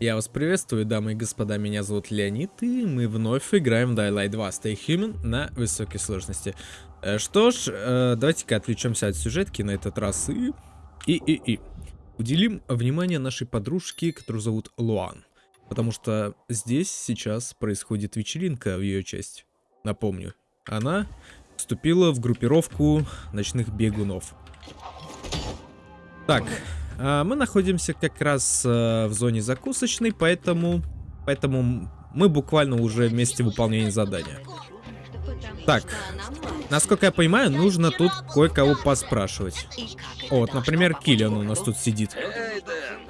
Я вас приветствую, дамы и господа, меня зовут Леонид, и мы вновь играем в Dying 2 Stay Human на высокой сложности. Э, Что ж, э, давайте-ка отвлечемся от сюжетки на этот раз и... И, и, и. Уделим внимание нашей подружке, которую зовут Луан. Потому что здесь сейчас происходит вечеринка в ее честь. Напомню, она вступила в группировку ночных бегунов. Так, мы находимся как раз а, в зоне закусочной, поэтому, поэтому мы буквально уже вместе выполнения задания. Так, насколько я понимаю, нужно тут кое-кого поспрашивать. О, вот, например, Киллиан у нас тут сидит. Эй, Дэн,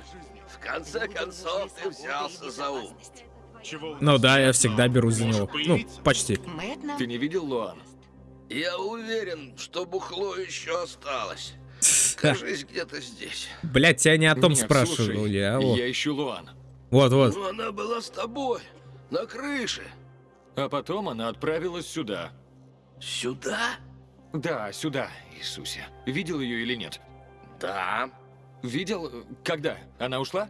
в конце концов ты взялся за ум. Ну да, я всегда беру за него. Ну, почти. Ты не видел Луан? Я уверен, что бухло еще осталось. Кажись, где-то здесь. Блять, тебя не о том Нет, спрашивал слушай, я. а вот. Я ищу Луан. Вот, вот. Но она была с тобой, на крыше. А потом она отправилась сюда. Сюда? Да, сюда, Иисусе. Видел ее или нет? Да. Видел? Когда? Она ушла?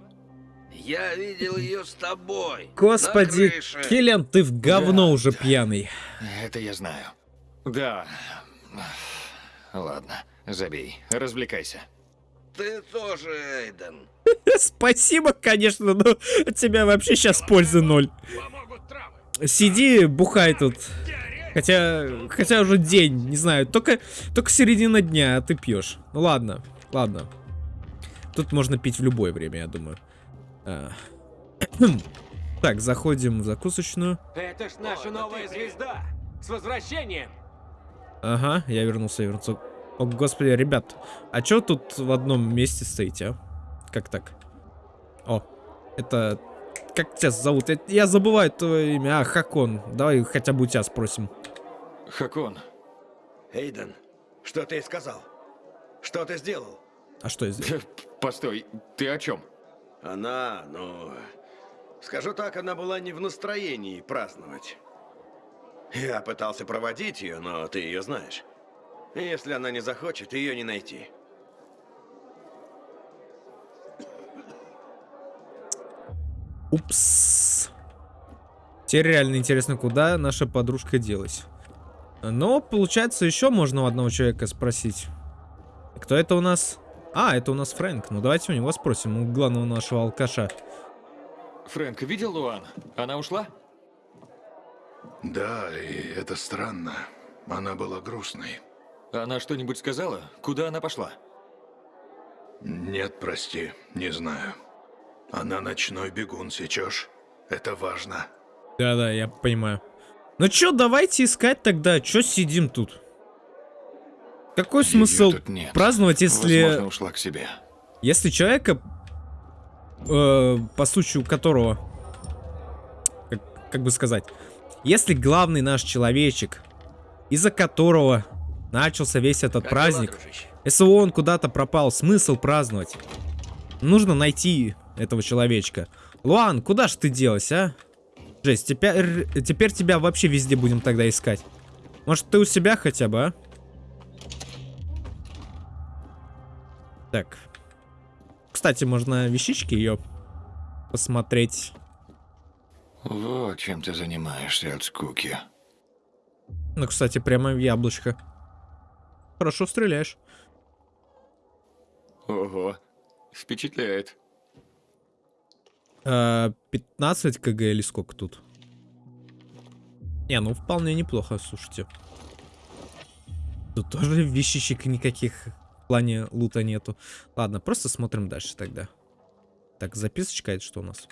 Я видел ее с тобой. Господи. Киллиан, ты в говно Да, уже да. пьяный. Это я знаю. Да. Ладно, забей. Развлекайся. Ты тоже, Эйден. Спасибо, конечно, но от тебя вообще сейчас пользы ноль. Сиди, бухай тут. Хотя, хотя уже день, не знаю, только, только середина дня, а ты пьешь. Ну ладно, ладно. Тут можно пить в любое время, я думаю. А. Так, заходим в закусочную. Это ж наша новая звезда! С возвращением! Ага, я вернулся, я вернулся. О, господи, ребят, а чё тут в одном месте стоите, а? Как так? О, это... Как тебя зовут? Я, я забываю твое имя. А, Хакон. Давай хотя бы у тебя спросим. Хакон, Эйден, что ты сказал? Что ты сделал? А что я сделал? постой, ты о чем? Она, ну... Скажу так, она была не в настроении праздновать. Я пытался проводить ее, но ты ее знаешь. Если она не захочет, ее не найти. Упс. Теперь реально интересно, куда наша подружка делась. Но, получается, еще можно у одного человека спросить. Кто это у нас? А, это у нас Фрэнк. Ну, давайте у него спросим, у главного нашего алкаша. Фрэнк, видел Луан? Она ушла? Да, и это странно. Она была грустной. Она что-нибудь сказала? Куда она пошла? Нет, прости, не знаю. Она ночной бегун, сечешь? Это важно. Да-да, я понимаю. Ну чё, давайте искать тогда. Чё сидим тут? Какой Её смысл тут нет. праздновать, если... Возможно, ушла к себе. Если человека, э, по случаю которого, как, как бы сказать, если главный наш человечек, из-за которого начался весь этот Как праздник, дела, дружище? если он куда-то пропал, смысл праздновать? Нужно найти этого человечка. Луан, куда ж ты делась, а? Жесть, теперь, теперь тебя вообще везде будем тогда искать. Может, ты у себя хотя бы, а? Так. Кстати, можно вещички ее посмотреть. Вот чем ты занимаешься от скуки. Ну, кстати, прямо в яблочко. Хорошо стреляешь. Ого, впечатляет. А, 15 кг или сколько тут? Не, ну вполне неплохо, слушайте. Тут тоже вещичек никаких в плане лута нету. Ладно, просто смотрим дальше тогда. Так, записочка это что у нас?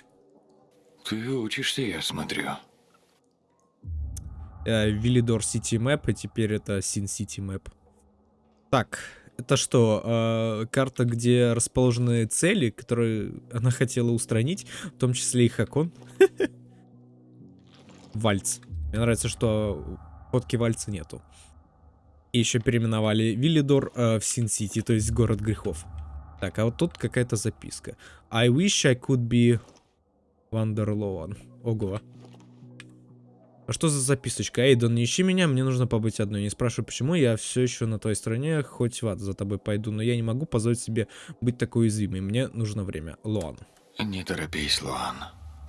Ты учишься, я смотрю. Э, Villedor City Map, и теперь это Sin City Map. Так, это что, э, карта, где расположены цели, которые она хотела устранить, в том числе и Хакон? Вальц. Мне нравится, что фотки Вальца нету. И еще переименовали Виллидор э, в Sin City, то есть город грехов. Так, а вот тут какая-то записка. I wish I could be Wonderloan. Ого. А что за записочка? Эйден, не ищи меня, мне нужно побыть одной. Не спрашивай, почему, я все еще на твоей стороне, хоть в ад за тобой пойду, но я не могу позволить себе быть такой уязвимой. Мне нужно время. Луан. Не торопись, Луан.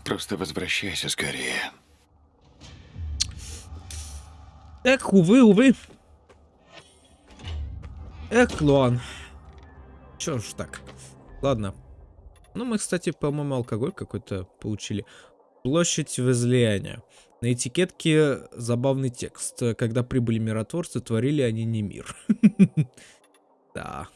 Просто возвращайся скорее. Эх, увы, увы. Эх, Луан. Чё ж так. Ладно. Ну, мы, кстати, по-моему, алкоголь какой-то получили. Площадь возлияния. На этикетке забавный текст. Когда прибыли миротворцы, творили они не мир. Да.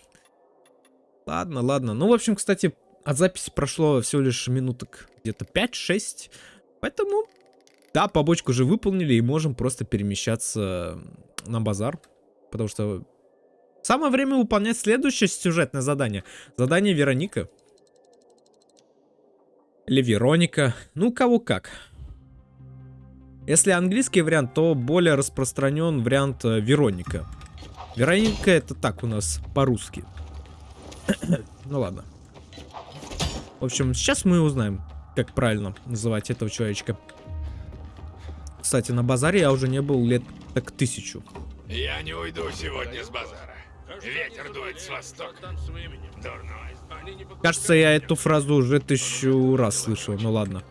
Ладно, ладно. Ну, в общем, кстати, от записи прошло всего лишь минуток где-то 5-6. Поэтому, да, побочку уже выполнили и можем просто перемещаться на базар. Потому что самое время выполнять следующее сюжетное задание. Задание Вероника. Или Вероника. Ну, кого как. Если английский вариант, то более распространен вариант э, Вероника. Вероника это так у нас по-русски. ну ладно. В общем, сейчас мы узнаем, как правильно называть этого человечка. Кстати, на базаре я уже не был лет так тысячу. Я не уйду сегодня с базара. Ветер дует с востока. Дурной. Кажется, я эту фразу уже тысячу раз слышал, ну ладно.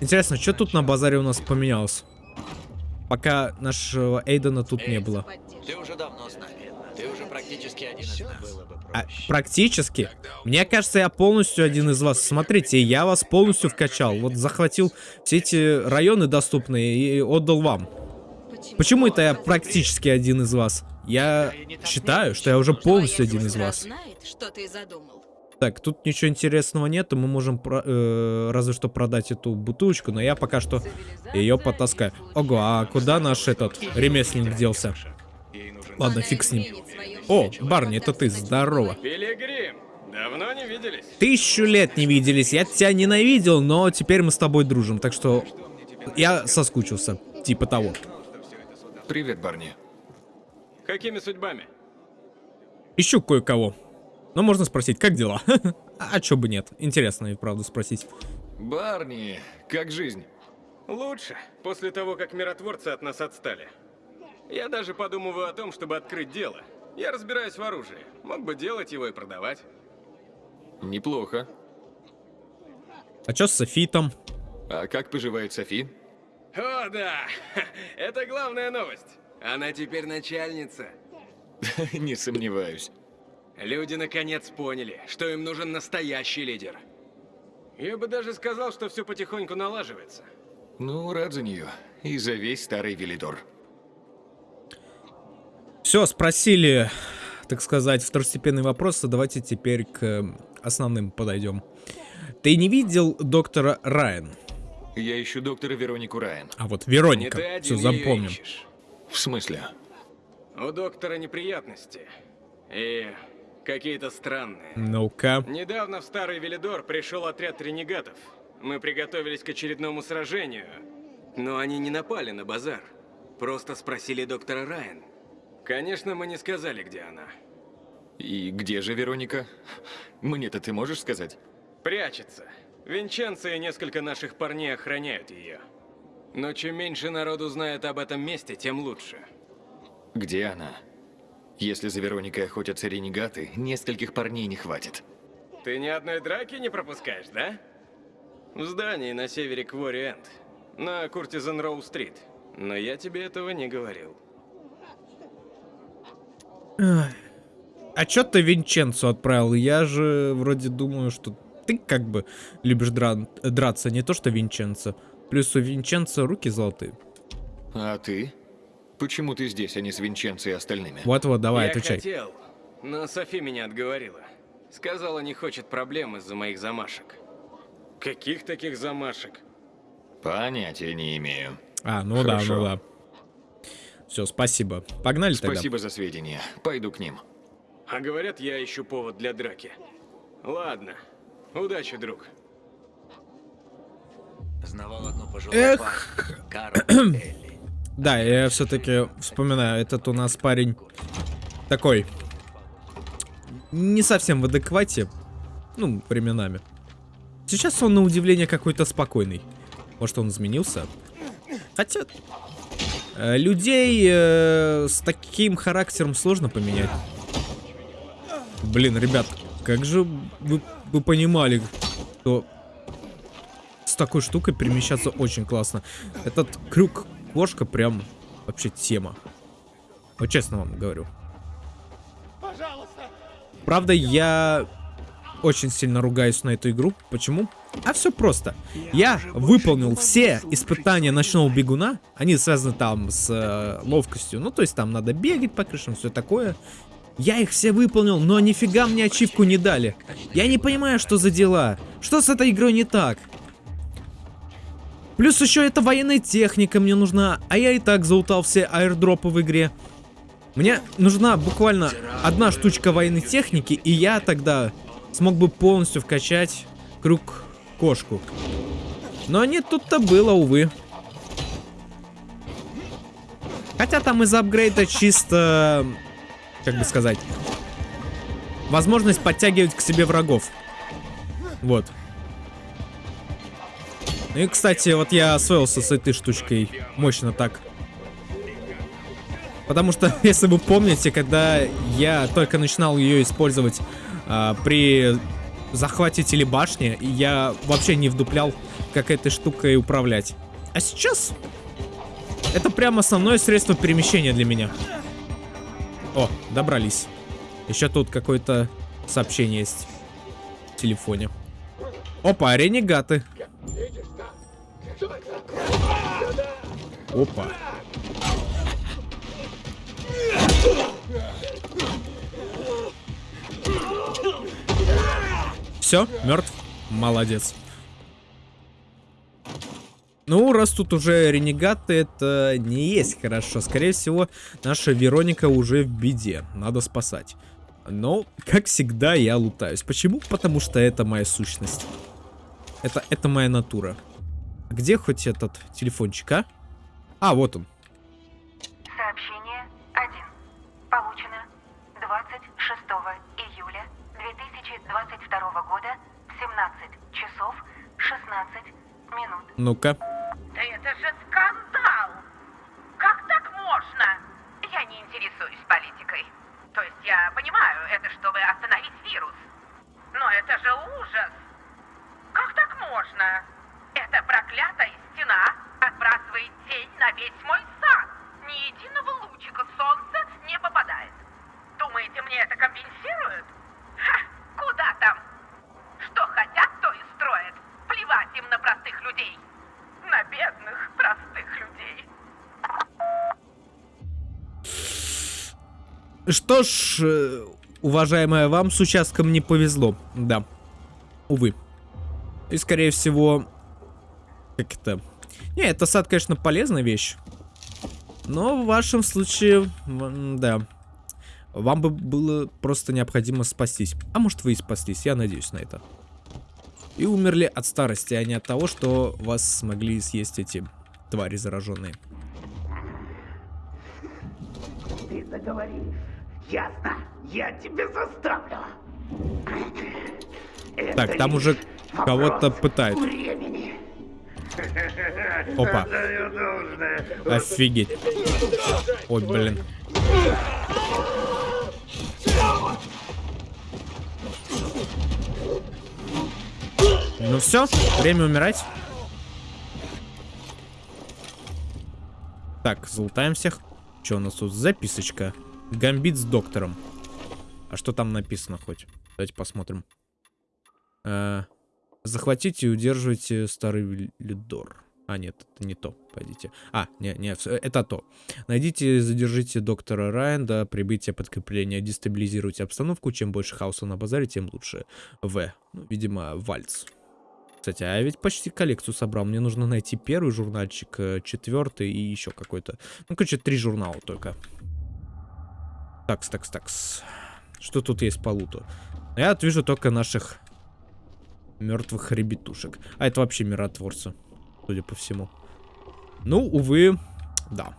Интересно, что тут на базаре у нас поменялось? Пока нашего Эйдена тут не было. Ты уже давно с нами. Ты уже практически один из нас. А, практически. Мне кажется, я полностью один из вас. Смотрите, я вас полностью вкачал. Вот захватил все эти районы доступные и отдал вам. Почему это я практически один из вас? Я считаю, что я уже полностью один из вас. знает, что ты задумал. Так, тут ничего интересного нет, и мы можем про- э, разве что продать эту бутылочку, но я пока что ее потаскаю. Ого, а куда наш этот ремесленник делся? Ладно, фиг с ним. О, Барни, это ты, здорово. Пилигрим, давно не виделись. Тысячу лет не виделись, я тебя ненавидел, но теперь мы с тобой дружим, так что я соскучился, типа того. Привет, Барни. Какими судьбами? Ищу кое-кого. Но можно спросить, как дела? А чё бы нет, интересно и правда спросить. Барни, как жизнь? Лучше, после того, как миротворцы от нас отстали. Я даже подумываю о том, чтобы открыть дело. Я разбираюсь в оружии. Мог бы делать его и продавать. Неплохо. А чё с Софитом? А как поживает Софи? О, да! Это главная новость. Она теперь начальница. Не сомневаюсь. Люди наконец поняли, что им нужен настоящий лидер. Я бы даже сказал, что все потихоньку налаживается. Ну, рад за нее. И за весь старый Велидор. Все, спросили, так сказать, второстепенные вопросы. Давайте теперь к основным подойдем. Ты не видел доктора Райан? Я ищу доктора Веронику Райан. А вот Вероника. Все, запомним. В смысле? У доктора неприятности. И какие-то странные. Ну-ка. Недавно в Старый Велидор пришел отряд ренегатов. Мы приготовились к очередному сражению. Но они не напали на базар. Просто спросили доктора Райан. Конечно, мы не сказали, где она. И где же Вероника? Мне-то ты можешь сказать? Прячется. Винченцо и несколько наших парней охраняют ее. Но чем меньше народу знает об этом месте, тем лучше. Где она? Если за Вероникой охотятся ренегаты, нескольких парней не хватит. Ты ни одной драки не пропускаешь, да? В здании на севере Квори-Энд, на Куртизан Роу-стрит. Но я тебе этого не говорил. А чё ты Винченцо отправил? Я же вроде думаю, что ты как бы любишь дра- драться, не то что Винченцо. Плюс у Винченцо руки золотые. А ты? Почему ты здесь, а не с Винченцо и остальными? Вот-вот, давай, я отвечай. хотел, но Софи меня отговорила. Сказала, не хочет проблем из-за моих замашек. Каких таких замашек? Понятия не имею. А, ну да, Хорошо. ну да. Все, спасибо. Погнали Спасибо за сведения. Пойду к ним. А говорят, я ищу повод для драки. Ладно. Удачи, друг. Знавал одну пожилую Эх. пару. Карл Элли. Да, я все-таки вспоминаю, этот у нас парень такой не совсем в адеквате, ну, временами. Сейчас он на удивление какой-то спокойный. Может, он изменился? Хотя э, людей э, с таким характером сложно поменять. Блин, ребят, как же вы, вы понимали, что с такой штукой перемещаться очень классно. Этот крюк кошка прям вообще тема. Вот честно вам говорю. Правда, я очень сильно ругаюсь на эту игру. Почему? А все просто. Я выполнил все испытания ночного бегуна. Они связаны там с э, ловкостью. Ну, то есть там надо бегать по крышам, все такое. Я их все выполнил, но нифига мне ачивку не дали. Я не понимаю, что за дела. Что с этой игрой не так? Плюс еще это военная техника мне нужна, а я и так заутал все аирдропы в игре. Мне нужна буквально одна штучка военной техники, и я тогда смог бы полностью вкачать круг кошку. Но не тут-то было, увы. Хотя там из апгрейда чисто, как бы сказать, возможность подтягивать к себе врагов. Вот. Ну и, кстати, вот я освоился с этой штучкой мощно так. Потому что, если вы помните, когда я только начинал ее использовать а, при захвате телебашни, я вообще не вдуплял, как этой штукой управлять. А сейчас это прям основное средство перемещения для меня. О, добрались. Еще тут какое-то сообщение есть в телефоне. Опа, ренегаты. Опа. Все, мертв. Молодец. Ну, раз тут уже ренегаты, это не есть хорошо. Скорее всего, наша Вероника уже в беде. Надо спасать. Но, как всегда, я лутаюсь. Почему? Потому что это моя сущность. Это, это моя натура. Где хоть этот телефончик, а? А, вот он. Сообщение 1. Получено 26 июля 2022 года в 17 часов 16 минут. Ну-ка. Да это же скандал! Как так можно? Я не интересуюсь политикой. То есть я понимаю, это чтобы остановить вирус. Но это же ужас! Как так можно? Проклятая стена отбрасывает тень на весь мой сад. Ни единого лучика солнца не попадает. Думаете, мне это компенсируют? Ха, куда там? Что хотят, то и строят. Плевать им на простых людей. На бедных простых людей. Что ж, э, уважаемая, вам с участком не повезло. Да. Увы. И, скорее всего... Как это? Не, это сад, конечно, полезная вещь. Но в вашем случае... Да. Вам бы было просто необходимо спастись. А может, вы и спаслись, я надеюсь на это. И умерли от старости, а не от того, что вас смогли съесть эти твари зараженные. Ты заговоришь. Ясно. Я тебя заставлю. Так, там уже кого-то пытают. Времени. Опа. Офигеть. Ой, блин. Ну все, время умирать. Так, залутаем всех. Что у нас тут? Записочка. Гамбит с доктором. А что там написано хоть? Давайте посмотрим. Э, захватите и удерживайте старый Лидор. А, нет, это не то. Пойдите. А, не, не, всё, это то. Найдите и задержите доктора Райан до прибытия подкрепления. Дестабилизируйте обстановку. Чем больше хаоса на базаре, тем лучше. В. Ну, видимо, вальц. Кстати, а я ведь почти коллекцию собрал. Мне нужно найти первый журнальчик, э, четвертый и еще какой-то. Ну, короче, три журнала только. Такс, такс, такс. Что тут есть по луту? Я вот вижу только наших мертвых ребятушек. А это вообще миротворцы, судя по всему. Ну, увы, да.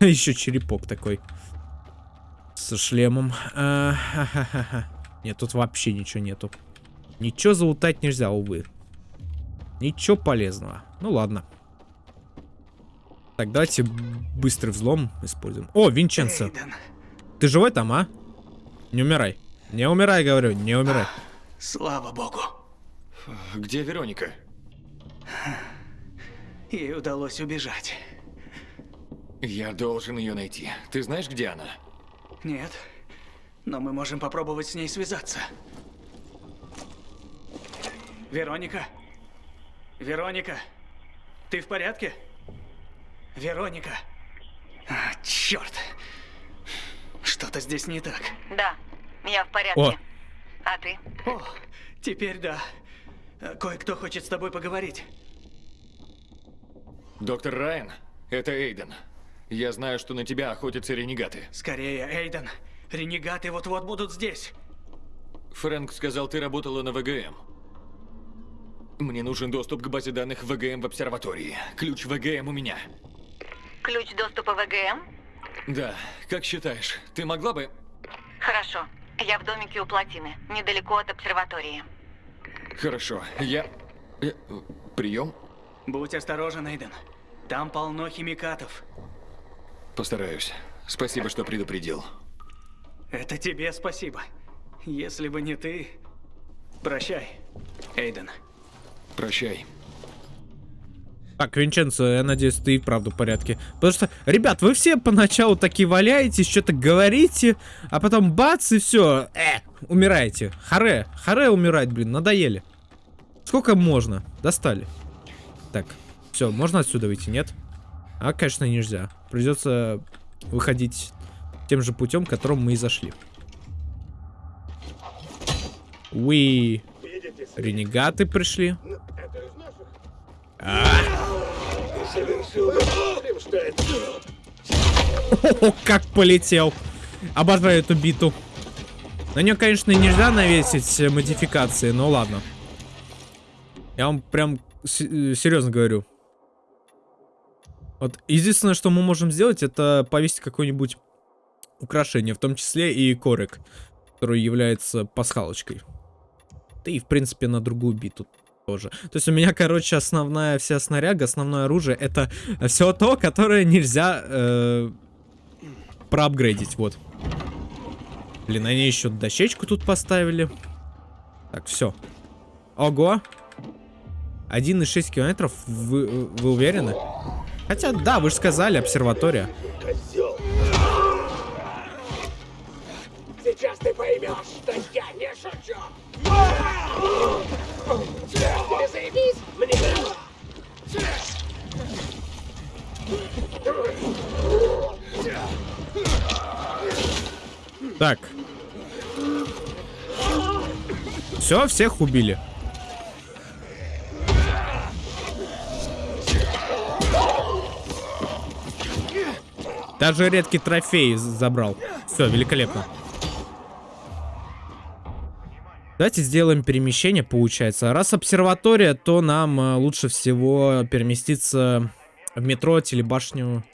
Еще черепок такой. Со шлемом. А, ха-ха-ха. Нет, тут вообще ничего нету. Ничего залутать нельзя, увы. Ничего полезного. Ну ладно. Так, давайте быстрый взлом используем. О, Винченцо. Ты живой там, а? Не умирай. Не умирай, говорю, не умирай. Слава богу. Где Вероника? Ей удалось убежать. Я должен ее найти. Ты знаешь, где она? Нет. Но мы можем попробовать с ней связаться. Вероника? Вероника? Ты в порядке? Вероника? А, черт. Что-то здесь не так. Да, я в порядке. О. А ты? О, теперь да. Кое-кто хочет с тобой поговорить. Доктор Райан, это Эйден. Я знаю, что на тебя охотятся ренегаты. Скорее, Эйден. Ренегаты вот-вот будут здесь. Фрэнк сказал, ты работала на ВГМ. Мне нужен доступ к базе данных ВГМ в обсерватории. Ключ ВГМ у меня. Ключ доступа в ВГМ? Да, как считаешь, ты могла бы... Хорошо. Я в домике у плотины, недалеко от обсерватории. Хорошо, я... я- Прием? Будь осторожен, Эйден. Там полно химикатов. Постараюсь. Спасибо, что предупредил. Это тебе спасибо. Если бы не ты... Прощай, Эйден. Прощай. Так, Винченцо, я надеюсь, ты и вправду в порядке. Потому что, ребят, вы все поначалу такие валяетесь, что-то говорите, а потом бац, и все, э, умираете. Харе, харе умирать, блин, надоели. Сколько можно? Достали. Так, все, можно отсюда выйти, нет? А, конечно, нельзя. Придется выходить тем же путем, которым мы и зашли. Уи. Ренегаты пришли. О, как полетел. Обожаю эту биту. На нее, конечно, нельзя навесить модификации, но ладно. Я вам прям э, серьезно говорю. Вот единственное, что мы можем сделать, это повесить какое-нибудь украшение, в том числе и корик, который является пасхалочкой. Да и, в принципе, на другую биту тоже. То есть у меня, короче, основная вся снаряга, основное оружие, это все то, которое нельзя э, проапгрейдить, вот. Блин, они еще дощечку тут поставили. Так, все. Ого. 1,6 километров, вы, вы уверены? Хотя, да, вы же сказали, обсерватория. Сейчас ты поймешь, что я не шучу. Так. Все, всех убили. Даже редкий трофей забрал. Все, великолепно. Давайте сделаем перемещение, получается. Раз обсерватория, то нам э, лучше всего переместиться в метро, телебашню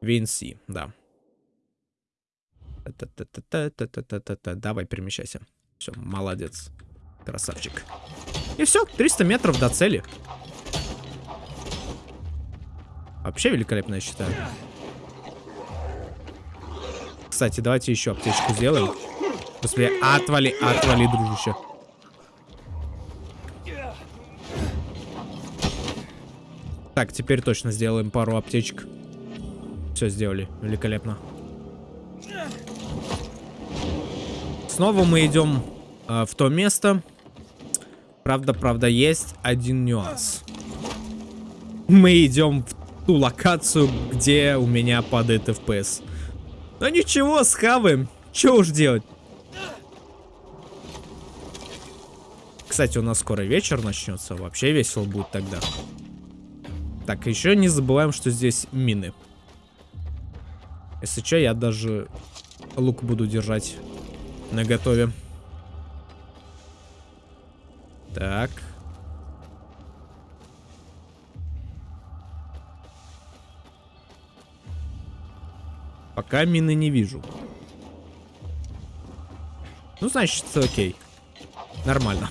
VNC, да. Та Давай, перемещайся. Все, молодец. Красавчик. И все, 300 метров до цели. Вообще великолепно, я считаю. Кстати, давайте еще аптечку сделаем. Господи, отвали, отвали, дружище. Так, теперь точно сделаем пару аптечек. Все сделали, великолепно. Снова мы идем э, в то место. Правда, правда, есть один нюанс. Мы идем в ту локацию, где у меня падает FPS. Но ничего, схаваем. Че уж делать? Кстати, у нас скоро вечер начнется. Вообще весело будет тогда. Так, еще не забываем, что здесь мины. Если что, я даже лук буду держать на готове. Так. Пока мины не вижу. Ну, значит, окей. Нормально.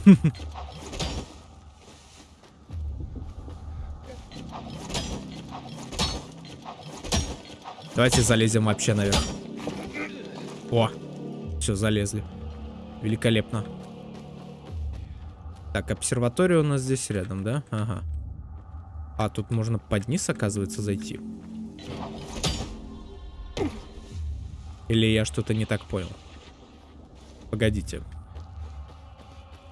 Давайте залезем вообще наверх. О. Все, залезли. Великолепно. Так, обсерватория у нас здесь рядом, да? Ага. А, тут можно под низ, оказывается, зайти. Или я что-то не так понял? Погодите.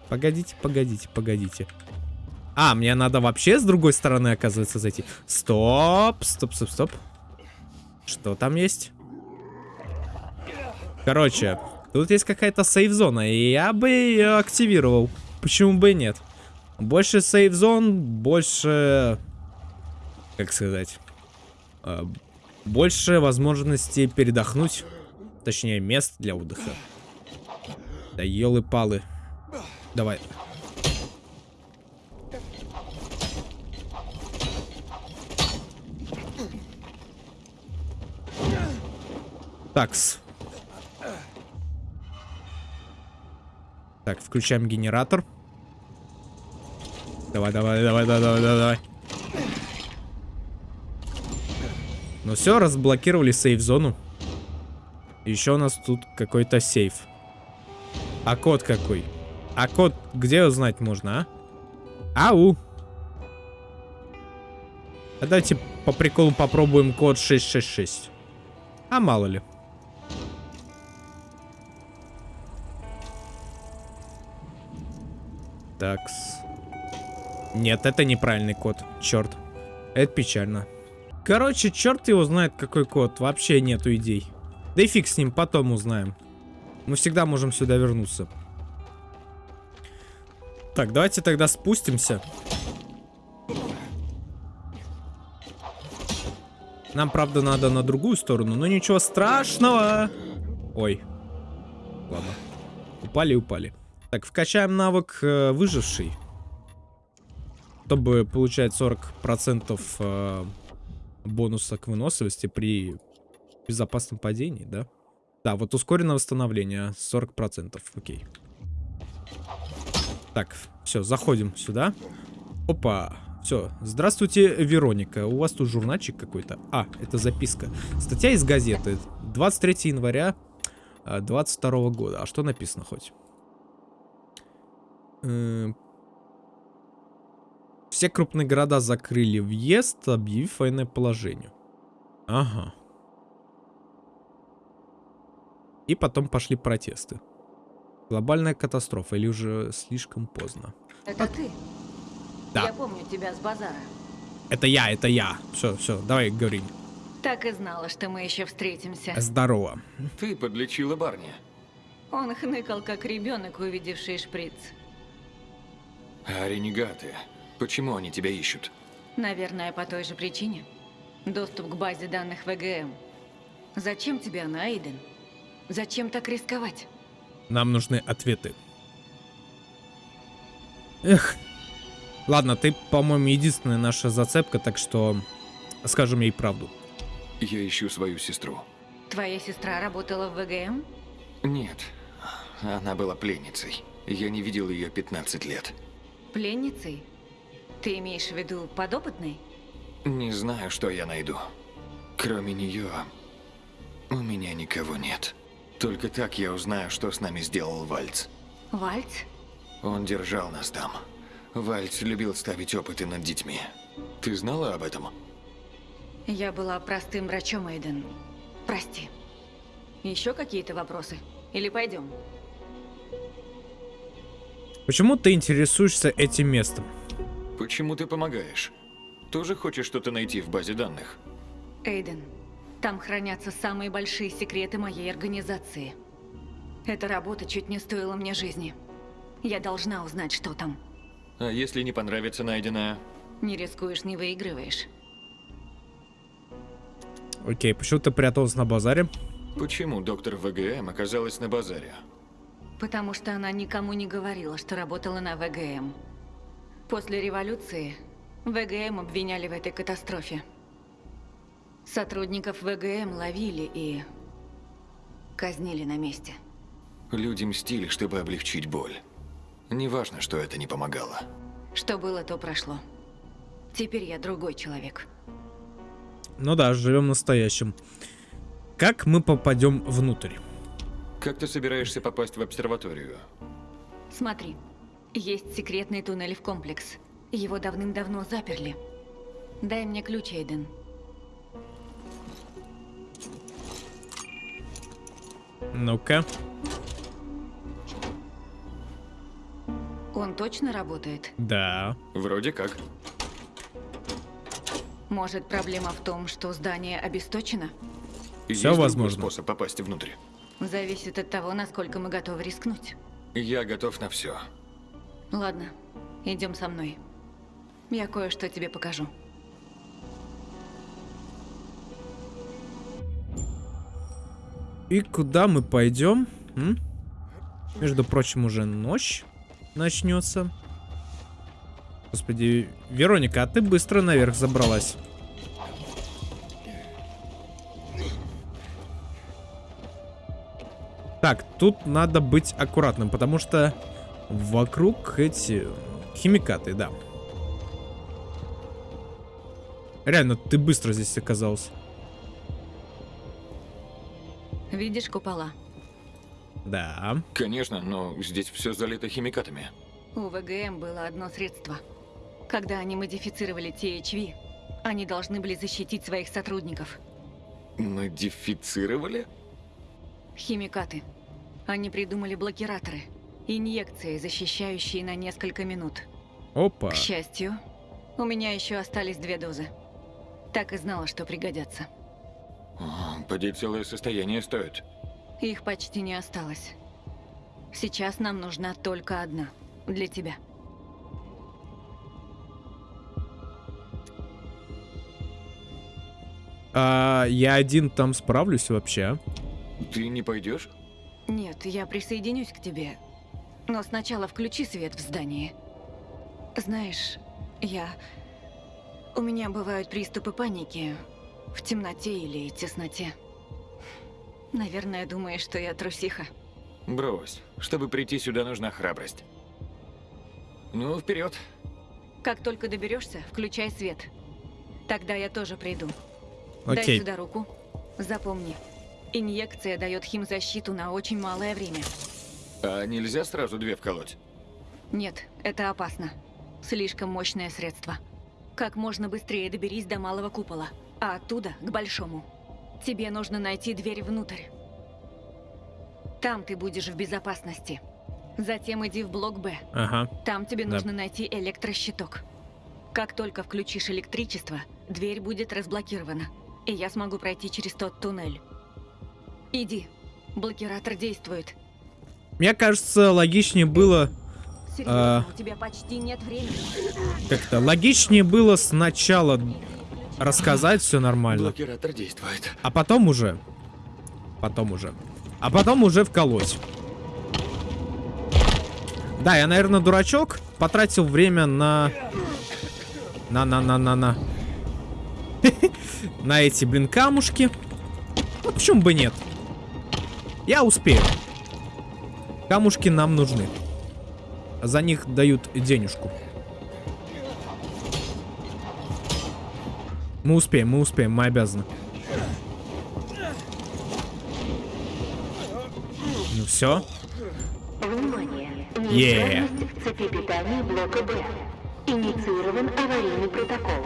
Погодите, погодите, погодите. А, мне надо вообще с другой стороны, оказывается, зайти. Стоп, стоп, стоп, стоп. Что там есть? Короче, тут есть какая-то сейф-зона, и я бы ее активировал. Почему бы и нет? Больше сейф-зон, больше... Как сказать? А, больше возможностей передохнуть. Точнее, мест для отдыха. Да елы-палы. Давай. Такс. Так, включаем генератор. Давай, давай, давай, давай, давай, давай. Ну все, разблокировали сейф-зону. Еще у нас тут какой-то сейф. А код какой? А код где узнать можно, а? Ау! А давайте по приколу попробуем код 666. А мало ли. Такс. Нет, это неправильный код. Черт. Это печально. Короче, черт его знает, какой код. Вообще нету идей. Да и фиг с ним, потом узнаем. Мы всегда можем сюда вернуться. Так, давайте тогда спустимся. Нам, правда, надо на другую сторону, но ничего страшного. Ой. Ладно. Упали, упали. Так, вкачаем навык э, выживший. Чтобы получать 40% э, бонуса к выносливости при безопасном падении, да? Да, вот ускоренное восстановление 40%. Окей. Так, все, заходим сюда. Опа. Все, здравствуйте, Вероника. У вас тут журнальчик какой-то. А, это записка. Статья из газеты. 23 января 22 года. А что написано хоть? Эм, все крупные города закрыли въезд, объявив военное положение. Ага. И потом пошли протесты. Глобальная катастрофа или уже слишком поздно? Это ты? Да. Я помню тебя с базара. Это я, это я. Все, все, давай говори. Так и знала, что мы еще встретимся. Здорово. Ты подлечила Барни. Он хныкал, как ребенок, увидевший шприц. А ренегаты? Почему они тебя ищут? Наверное, по той же причине. Доступ к базе данных ВГМ. Зачем тебе она, Эйден? Зачем так рисковать? Нам нужны ответы. Эх. Ладно, ты, по-моему, единственная наша зацепка, так что скажем ей правду. Я ищу свою сестру. Твоя сестра работала в ВГМ? Нет, она была пленницей. Я не видел ее 15 лет. Пленницей? Ты имеешь в виду подопытной? Не знаю, что я найду. Кроме нее, у меня никого нет. Только так я узнаю, что с нами сделал Вальц. Вальц? Он держал нас там. Вальц любил ставить опыты над детьми. Ты знала об этом? Я была простым врачом, Эйден. Прости. Еще какие-то вопросы? Или пойдем? Почему ты интересуешься этим местом? Почему ты помогаешь? Тоже хочешь что-то найти в базе данных? Эйден, там хранятся самые большие секреты моей организации. Эта работа чуть не стоила мне жизни. Я должна узнать, что там. А если не понравится найденное? Не рискуешь, не выигрываешь. Окей, почему ты пряталась на базаре? Почему доктор ВГМ оказалась на базаре? Потому что она никому не говорила, что работала на ВГМ. После революции ВГМ обвиняли в этой катастрофе. Сотрудников ВГМ ловили и казнили на месте. Люди мстили, чтобы облегчить боль. Неважно, что это не помогало. Что было, то прошло. Теперь я другой человек. Ну да, живем настоящим. Как мы попадем внутрь? Как ты собираешься попасть в обсерваторию? Смотри, есть секретный туннель в комплекс. Его давным-давно заперли. Дай мне ключ, Эйден. Ну-ка. Он точно работает? Да. Вроде как. Может, проблема в том, что здание обесточено? Всё Есть возможно. способ попасть внутрь. Зависит от того, насколько мы готовы рискнуть. Я готов на все. Ладно, идем со мной. Я кое-что тебе покажу. И куда мы пойдем? М? Между прочим, уже ночь начнется. Господи, Вероника, а ты быстро наверх забралась. Так, тут надо быть аккуратным, потому что вокруг эти химикаты, да. Реально, ты быстро здесь оказался. Видишь купола? Да. Конечно, но здесь все залито химикатами. У ВГМ было одно средство. Когда они модифицировали THV, они должны были защитить своих сотрудников. Модифицировали? Химикаты. Они придумали блокираторы. Инъекции, защищающие на несколько минут. Опа. К счастью, у меня еще остались две дозы. Так и знала, что пригодятся. Поди целое состояние стоит. Их почти не осталось. Сейчас нам нужна только одна. Для тебя. А, я один там справлюсь вообще. Ты не пойдешь? Нет, я присоединюсь к тебе. Но сначала включи свет в здании. Знаешь, я... У меня бывают приступы паники в темноте или тесноте. Наверное, думаешь, что я трусиха. Брось. Чтобы прийти сюда, нужна храбрость. Ну, вперед. Как только доберешься, включай свет. Тогда я тоже приду. Дай Окей. сюда руку. Запомни. Инъекция дает химзащиту на очень малое время. А нельзя сразу две вколоть? Нет, это опасно. Слишком мощное средство. Как можно быстрее доберись до малого купола, а оттуда к большому. Тебе нужно найти дверь внутрь. Там ты будешь в безопасности. Затем иди в блок Б. Ага. Там тебе Да. нужно найти электрощиток. Как только включишь электричество, дверь будет разблокирована, и я смогу пройти через тот туннель. Иди. Блокиратор действует. Мне кажется, логичнее было... Серьезно, А. у тебя почти нет времени. Как-то логичнее было сначала рассказать все нормально, Блокиратор действует. а потом уже... Потом уже. А потом уже вколоть. Да, я, наверное, дурачок. Потратил время на... На-на-на-на-на. На эти, блин, камушки. Ну, почему бы нет? Я успею. Камушки нам нужны. За них дают денежку. Мы успеем, мы успеем, мы обязаны. Ну все. Внимание! Е. Неисправность в цепи питания блока Б. Инициирован аварийный протокол.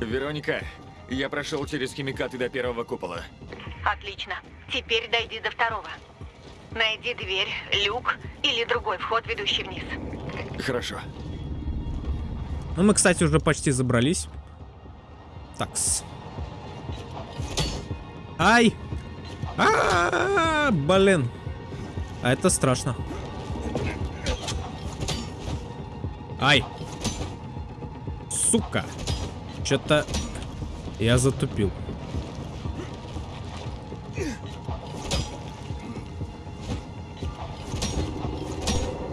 Вероника, я прошел через химикаты до первого купола. Отлично. Теперь дойди до второго. Найди дверь, люк или другой вход, ведущий вниз. Хорошо. Ну, мы, кстати, уже почти забрались. Такс. Ай! А, блин. А это страшно. Ай! Сука! Что-то я затупил.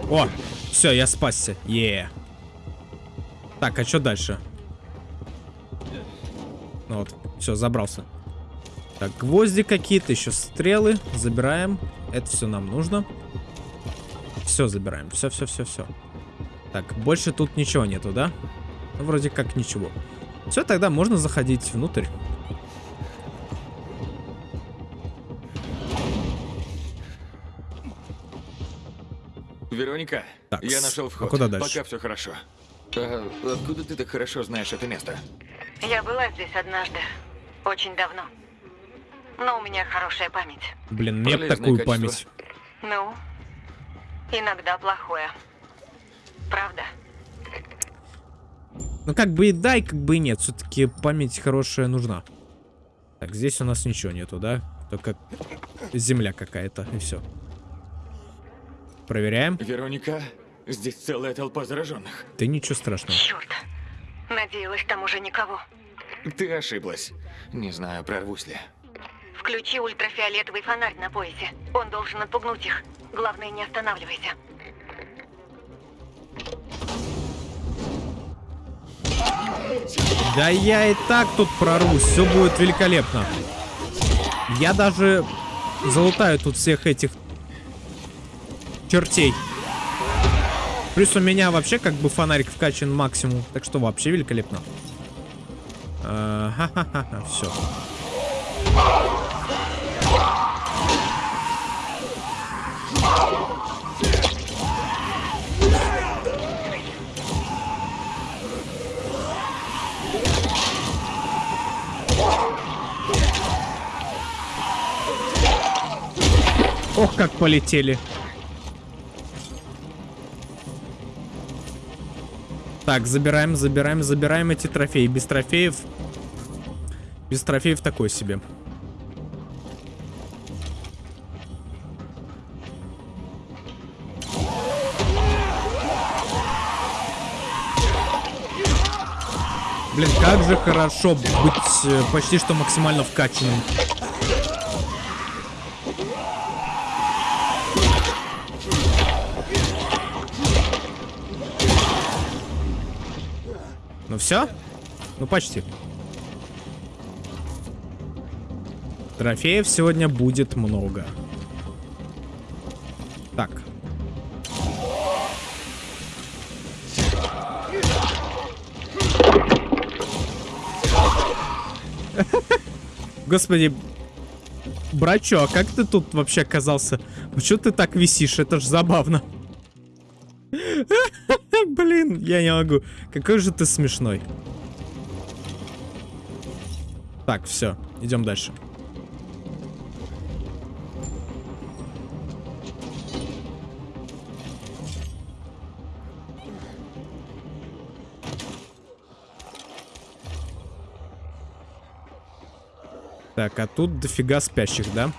О, все, я спасся. Е. Так, а что дальше? Ну вот, все, забрался. Так, гвозди какие-то, еще стрелы. Забираем. Это все нам нужно. Все забираем. Все, все, все, все. Так, больше тут ничего нету, да? Ну, вроде как ничего. Все, тогда можно заходить внутрь. Вероника, Так, я нашел а вход. куда дальше? Пока все хорошо. А откуда ты так хорошо знаешь это место? Я была здесь однажды. Очень давно. Но у меня хорошая память. Блин, нет Полезное такую качество. память. Ну, иногда плохое. Правда? Ну, как бы и да, и как бы и нет. Все-таки память хорошая нужна. Так, здесь у нас ничего нету, да? Только земля какая-то, и все. Проверяем. Вероника, здесь целая толпа зараженных. Да ничего страшного. Черт. Надеялась, там уже никого. Ты ошиблась. Не знаю, прорвусь ли. Включи ультрафиолетовый фонарь на поясе. Он должен отпугнуть их. Главное, не останавливайся. Да я и так тут прорвусь, все будет великолепно. Я даже залутаю тут всех этих чертей. Плюс у меня вообще как бы фонарик вкачан максимум, так что вообще великолепно. все. Ох, как полетели. Так, забираем, забираем, забираем эти трофеи. Без трофеев... Без трофеев такой себе. Блин, как же хорошо быть э, почти что максимально вкачанным. Ну все? Ну почти. Трофеев сегодня будет много. Так. Господи, брачо, а как ты тут вообще оказался? Почему ты так висишь? Это ж забавно. Я не могу. Какой же ты смешной. Так, все, идем дальше. Так, а тут дофига спящих, да?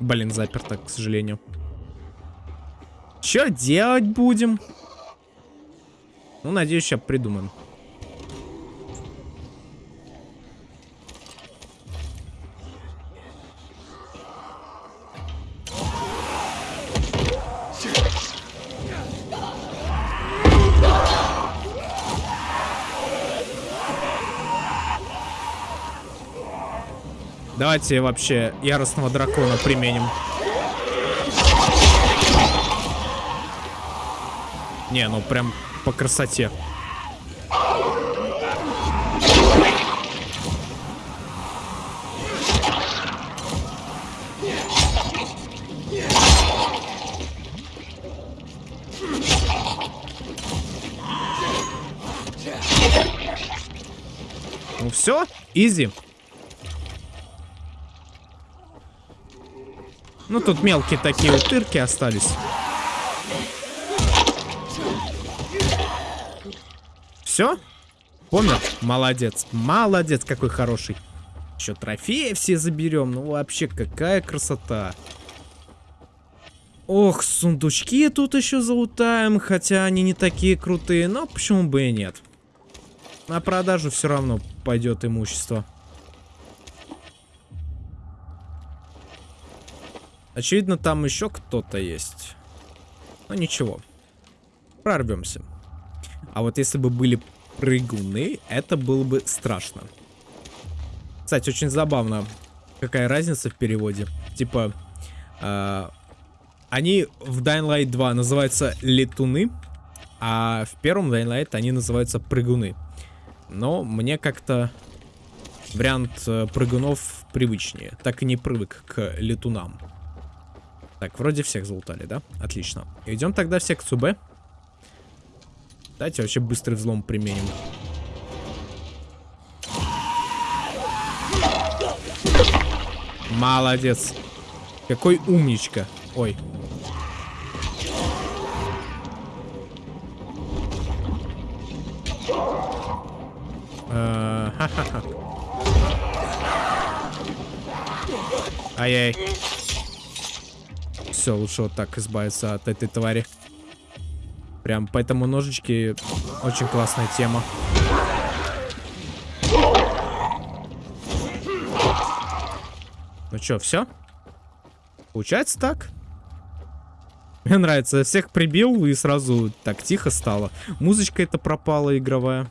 Блин, заперто, к сожалению. Что делать будем? Ну, надеюсь, сейчас придумаем. Давайте вообще яростного дракона применим. Не, ну прям по красоте. Ну все, изи. Ну тут мелкие такие утырки остались. Все? Помер? Молодец. Молодец, какой хороший. Еще трофеи все заберем. Ну вообще, какая красота. Ох, сундучки тут еще залутаем, хотя они не такие крутые, но почему бы и нет. На продажу все равно пойдет имущество. Очевидно, там еще кто-то есть. Но ничего. Прорвемся. А вот если бы были прыгуны, это было бы страшно. Кстати, очень забавно, какая разница в переводе. Типа, э, они в Dying Light 2 называются летуны, а в первом Dying Light они называются прыгуны. Но мне как-то вариант э, прыгунов привычнее. Так и не привык к летунам. Так, вроде всех залутали, да? Отлично. Идем тогда в секцию Б. Давайте вообще быстрый взлом применим. Молодец. Какой умничка. Ой. Э. Ай-яй. Все, лучше вот так избавиться от этой твари. Прям поэтому ножички очень классная тема. Ну чё, все? Получается так? Мне нравится, всех прибил и сразу так тихо стало. Музычка это пропала игровая.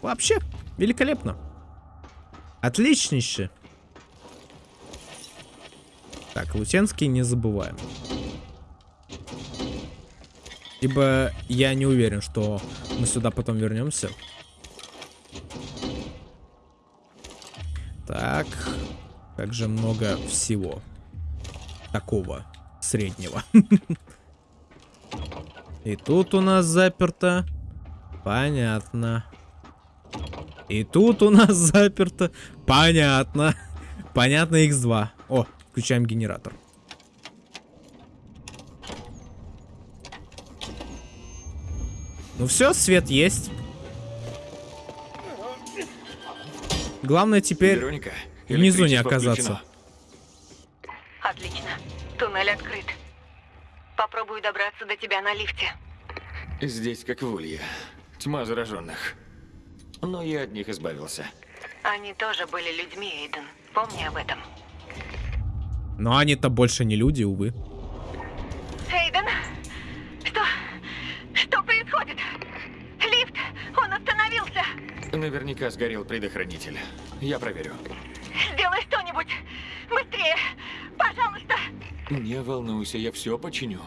Вообще, великолепно. Отличнейше. Так, Лутенский не забываем. Ибо я не уверен, что мы сюда потом вернемся. Так. Как же много всего. Такого. Среднего. И тут у нас заперто. Понятно. И тут у нас заперто. Понятно. Понятно, X2. О, включаем генератор. Ну все, свет есть. Главное теперь Вероника, внизу не оказаться. включено. Отлично. Туннель открыт. Попробую добраться до тебя на лифте. Здесь как в Улье. Тьма зараженных. Но я от них избавился. Они тоже были людьми, Эйден. Помни об этом. Но они-то больше не люди, увы. Наверняка сгорел предохранитель. Я проверю. Сделай что-нибудь! Быстрее! Пожалуйста! Не волнуйся, я все починю.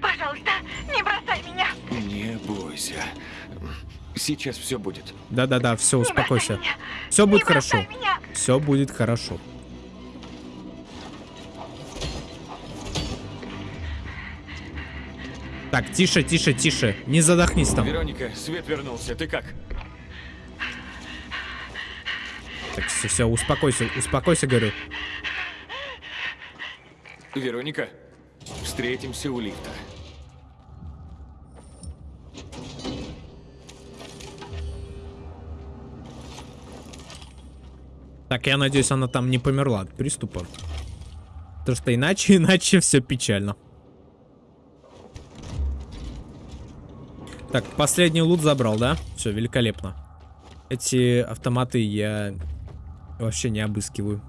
Пожалуйста, не бросай меня! Не бойся. Сейчас все будет. Да-да-да, все, успокойся. Все будет хорошо. Все будет хорошо. Так, тише, тише, тише. Не задохнись там. Вероника, свет вернулся. Ты как? Так, все, все, успокойся, успокойся, говорю. Вероника, встретимся у лифта. Так, я надеюсь, она там не померла от приступа. Потому что иначе, иначе все печально. Так, последний лут забрал, да? Все, великолепно. Эти автоматы я вообще не обыскиваю.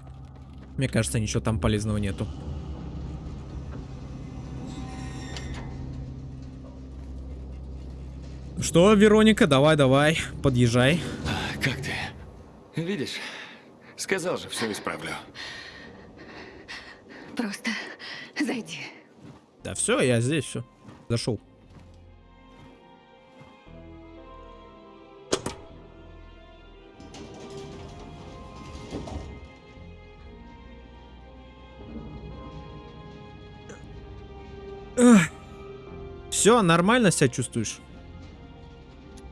Мне кажется, ничего там полезного нету. Что, Вероника, давай, давай, подъезжай. Как ты? Видишь? Сказал же, все исправлю. Просто зайди. Да все, я здесь, все. Зашел. Все, нормально себя чувствуешь?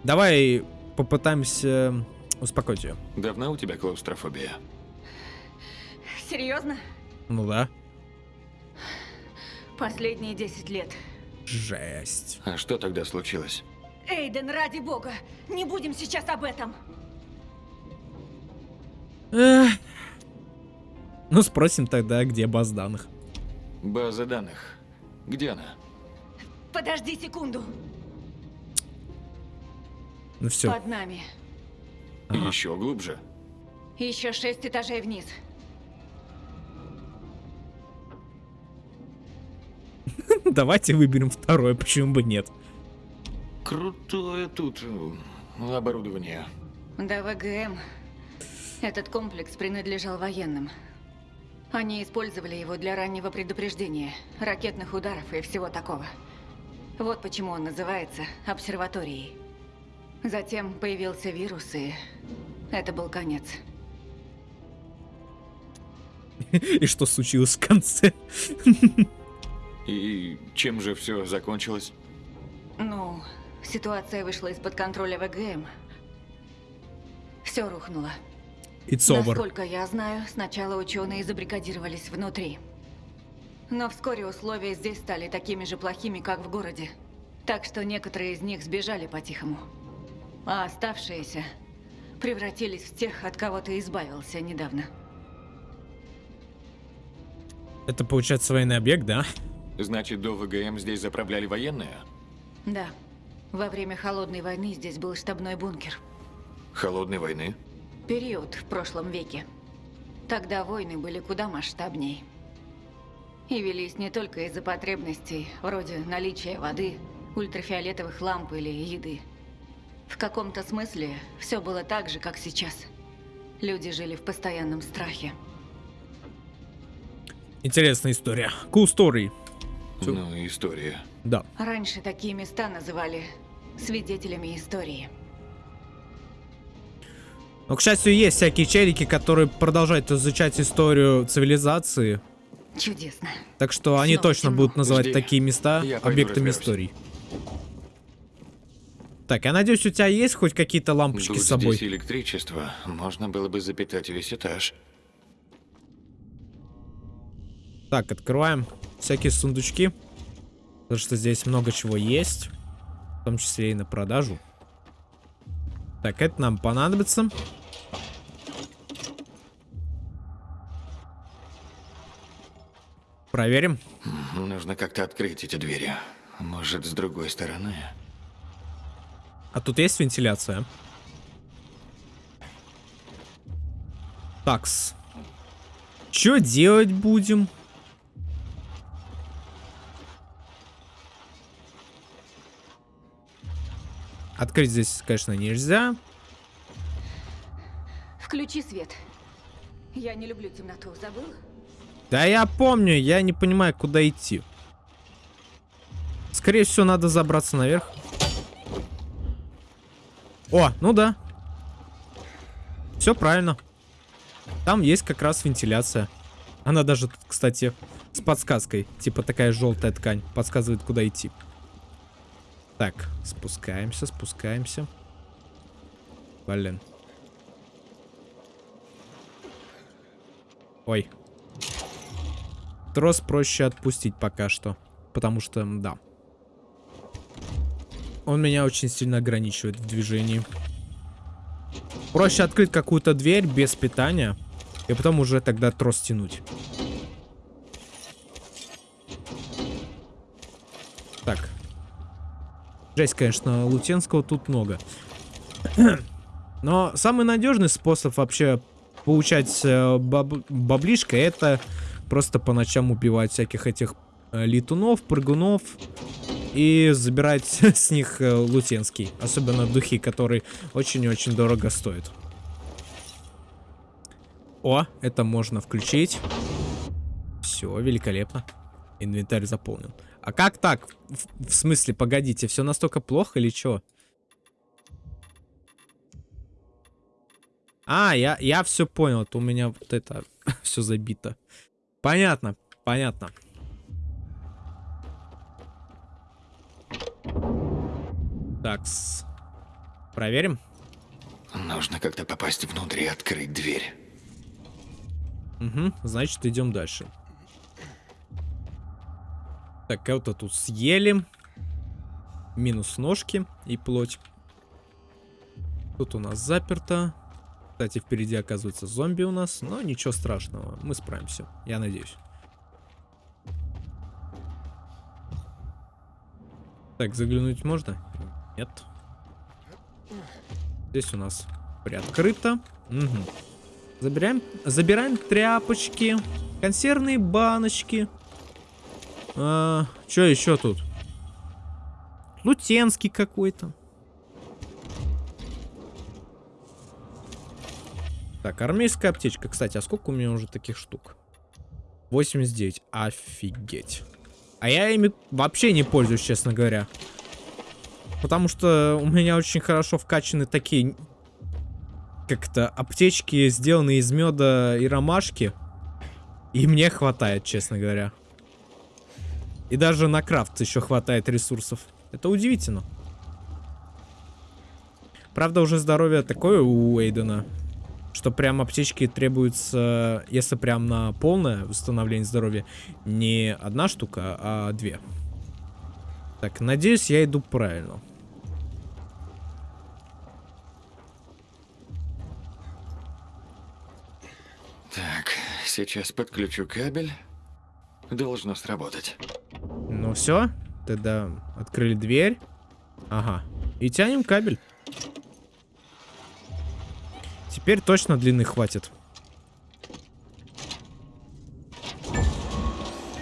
Давай попытаемся успокоить ее. Давно у тебя клаустрофобия? Серьезно? Ну да. Последние 10 лет. Жесть. А что тогда случилось? Эйден, ради бога, не будем сейчас об этом. Эх. Ну спросим тогда, где баз данных. База данных. Где она? Подожди секунду. Ну все. Под нами. Еще глубже. Еще шесть этажей вниз. Давайте выберем второе, почему бы нет. Крутое тут э, оборудование. До ВГМ этот комплекс принадлежал военным. Они использовали его для раннего предупреждения, ракетных ударов и всего такого. Вот почему он называется обсерваторией. Затем появился вирус, и это был конец. И что случилось в конце? И чем же все закончилось? Ну, ситуация вышла из-под контроля ВГМ. Все рухнуло. It's over. Насколько я знаю, сначала ученые забрикадировались внутри. Но вскоре условия здесь стали такими же плохими, как в городе. Так что некоторые из них сбежали по-тихому. А оставшиеся превратились в тех, от кого ты избавился недавно. Это получается военный объект, да? Значит, до ВГМ здесь заправляли военные? Да. Во время Холодной войны здесь был штабной бункер. Холодной войны? Период в прошлом веке. Тогда войны были куда масштабней. И велись не только из-за потребностей, вроде наличия воды, ультрафиолетовых ламп или еды. В каком-то смысле все было так же, как сейчас. Люди жили в постоянном страхе. Интересная история. Cool story. Ну, история. Да. Раньше такие места называли свидетелями истории. Но, к счастью, есть всякие челики, которые продолжают изучать историю цивилизации. Чудесно. Так что они Снова точно темно. будут называть Жди. такие места Я объектами истории. Так, я надеюсь, у тебя есть хоть какие-то лампочки Будь с собой? здесь электричество, можно было бы запитать весь этаж. Так, открываем всякие сундучки. Потому что здесь много чего есть. В том числе и на продажу. Так, это нам понадобится. Проверим. Нужно как-то открыть эти двери. Может, с другой стороны? А тут есть вентиляция? Такс. Что делать будем? Открыть здесь, конечно, нельзя. Включи свет. Я не люблю темноту, забыл? Да я помню, я не понимаю, куда идти. Скорее всего, надо забраться наверх. О, ну да. Все правильно. Там есть как раз вентиляция. Она даже, кстати, с подсказкой. Типа такая желтая ткань. Подсказывает, куда идти. Так, спускаемся, спускаемся. Блин. Ой. Трос проще отпустить пока что. Потому что, да. Он меня очень сильно ограничивает в движении. Проще открыть какую-то дверь без питания. И потом уже тогда трос тянуть. Так. Жесть, конечно, Лутенского тут много. Но самый надежный способ вообще получать э, баб- баблишко это просто по ночам убивать всяких этих э, летунов, прыгунов и забирать с них э, лутенский. Особенно духи, которые очень-очень дорого стоят. О, это можно включить. Все, великолепно. Инвентарь заполнен. А как так? В, в смысле, погодите, все настолько плохо или что? А, я, я все понял. Это у меня вот это все забито. Понятно, понятно. Так, проверим. Нужно как-то попасть внутрь и открыть дверь. Угу, значит, идем дальше. Так, кого-то тут съели. Минус ножки и плоть. Тут у нас заперто. Кстати, впереди оказывается зомби у нас. Но ничего страшного, мы справимся. Я надеюсь. Так, заглянуть можно? Нет. Здесь у нас приоткрыто. Угу. Забираем, забираем тряпочки, консервные баночки. А, что еще тут? Лутенский какой-то. Так, армейская аптечка. Кстати, а сколько у меня уже таких штук? 89. Офигеть. А я ими вообще не пользуюсь, честно говоря. Потому что у меня очень хорошо вкачаны такие... Как-то аптечки, сделанные из меда и ромашки. И мне хватает, честно говоря. И даже на крафт еще хватает ресурсов. Это удивительно. Правда, уже здоровье такое у Эйдена, что прям аптечки требуются, если прям на полное восстановление здоровья, не одна штука, а две. Так, надеюсь, я иду правильно. Так, сейчас подключу кабель. Должно сработать. Ну все, тогда открыли дверь. Ага. И тянем кабель. Теперь точно длины хватит.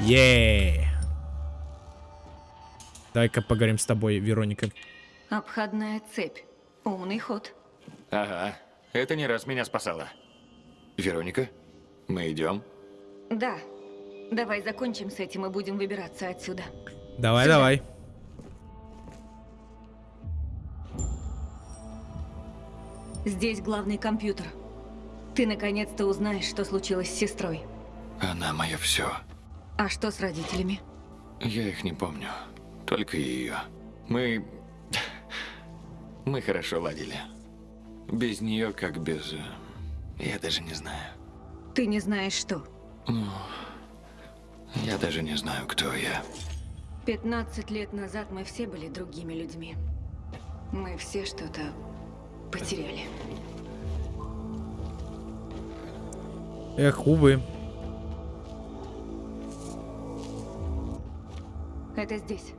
Еее. Давай-ка поговорим с тобой, Вероника. Обходная цепь. Умный ход. Ага, это не раз меня спасало. Вероника, мы идем. Да. Давай закончим с этим и будем выбираться отсюда. Давай, Сюда. давай. Здесь главный компьютер. Ты наконец-то узнаешь, что случилось с сестрой. Она мое все. А что с родителями? Я их не помню. Только ее. Мы... Мы хорошо ладили. Без нее как без... э, Я даже не знаю. Ты не знаешь что. Ну... Я даже не знаю, кто я. 15 лет назад мы все были другими людьми. Мы все что-то потеряли. Эх, увы. Это здесь.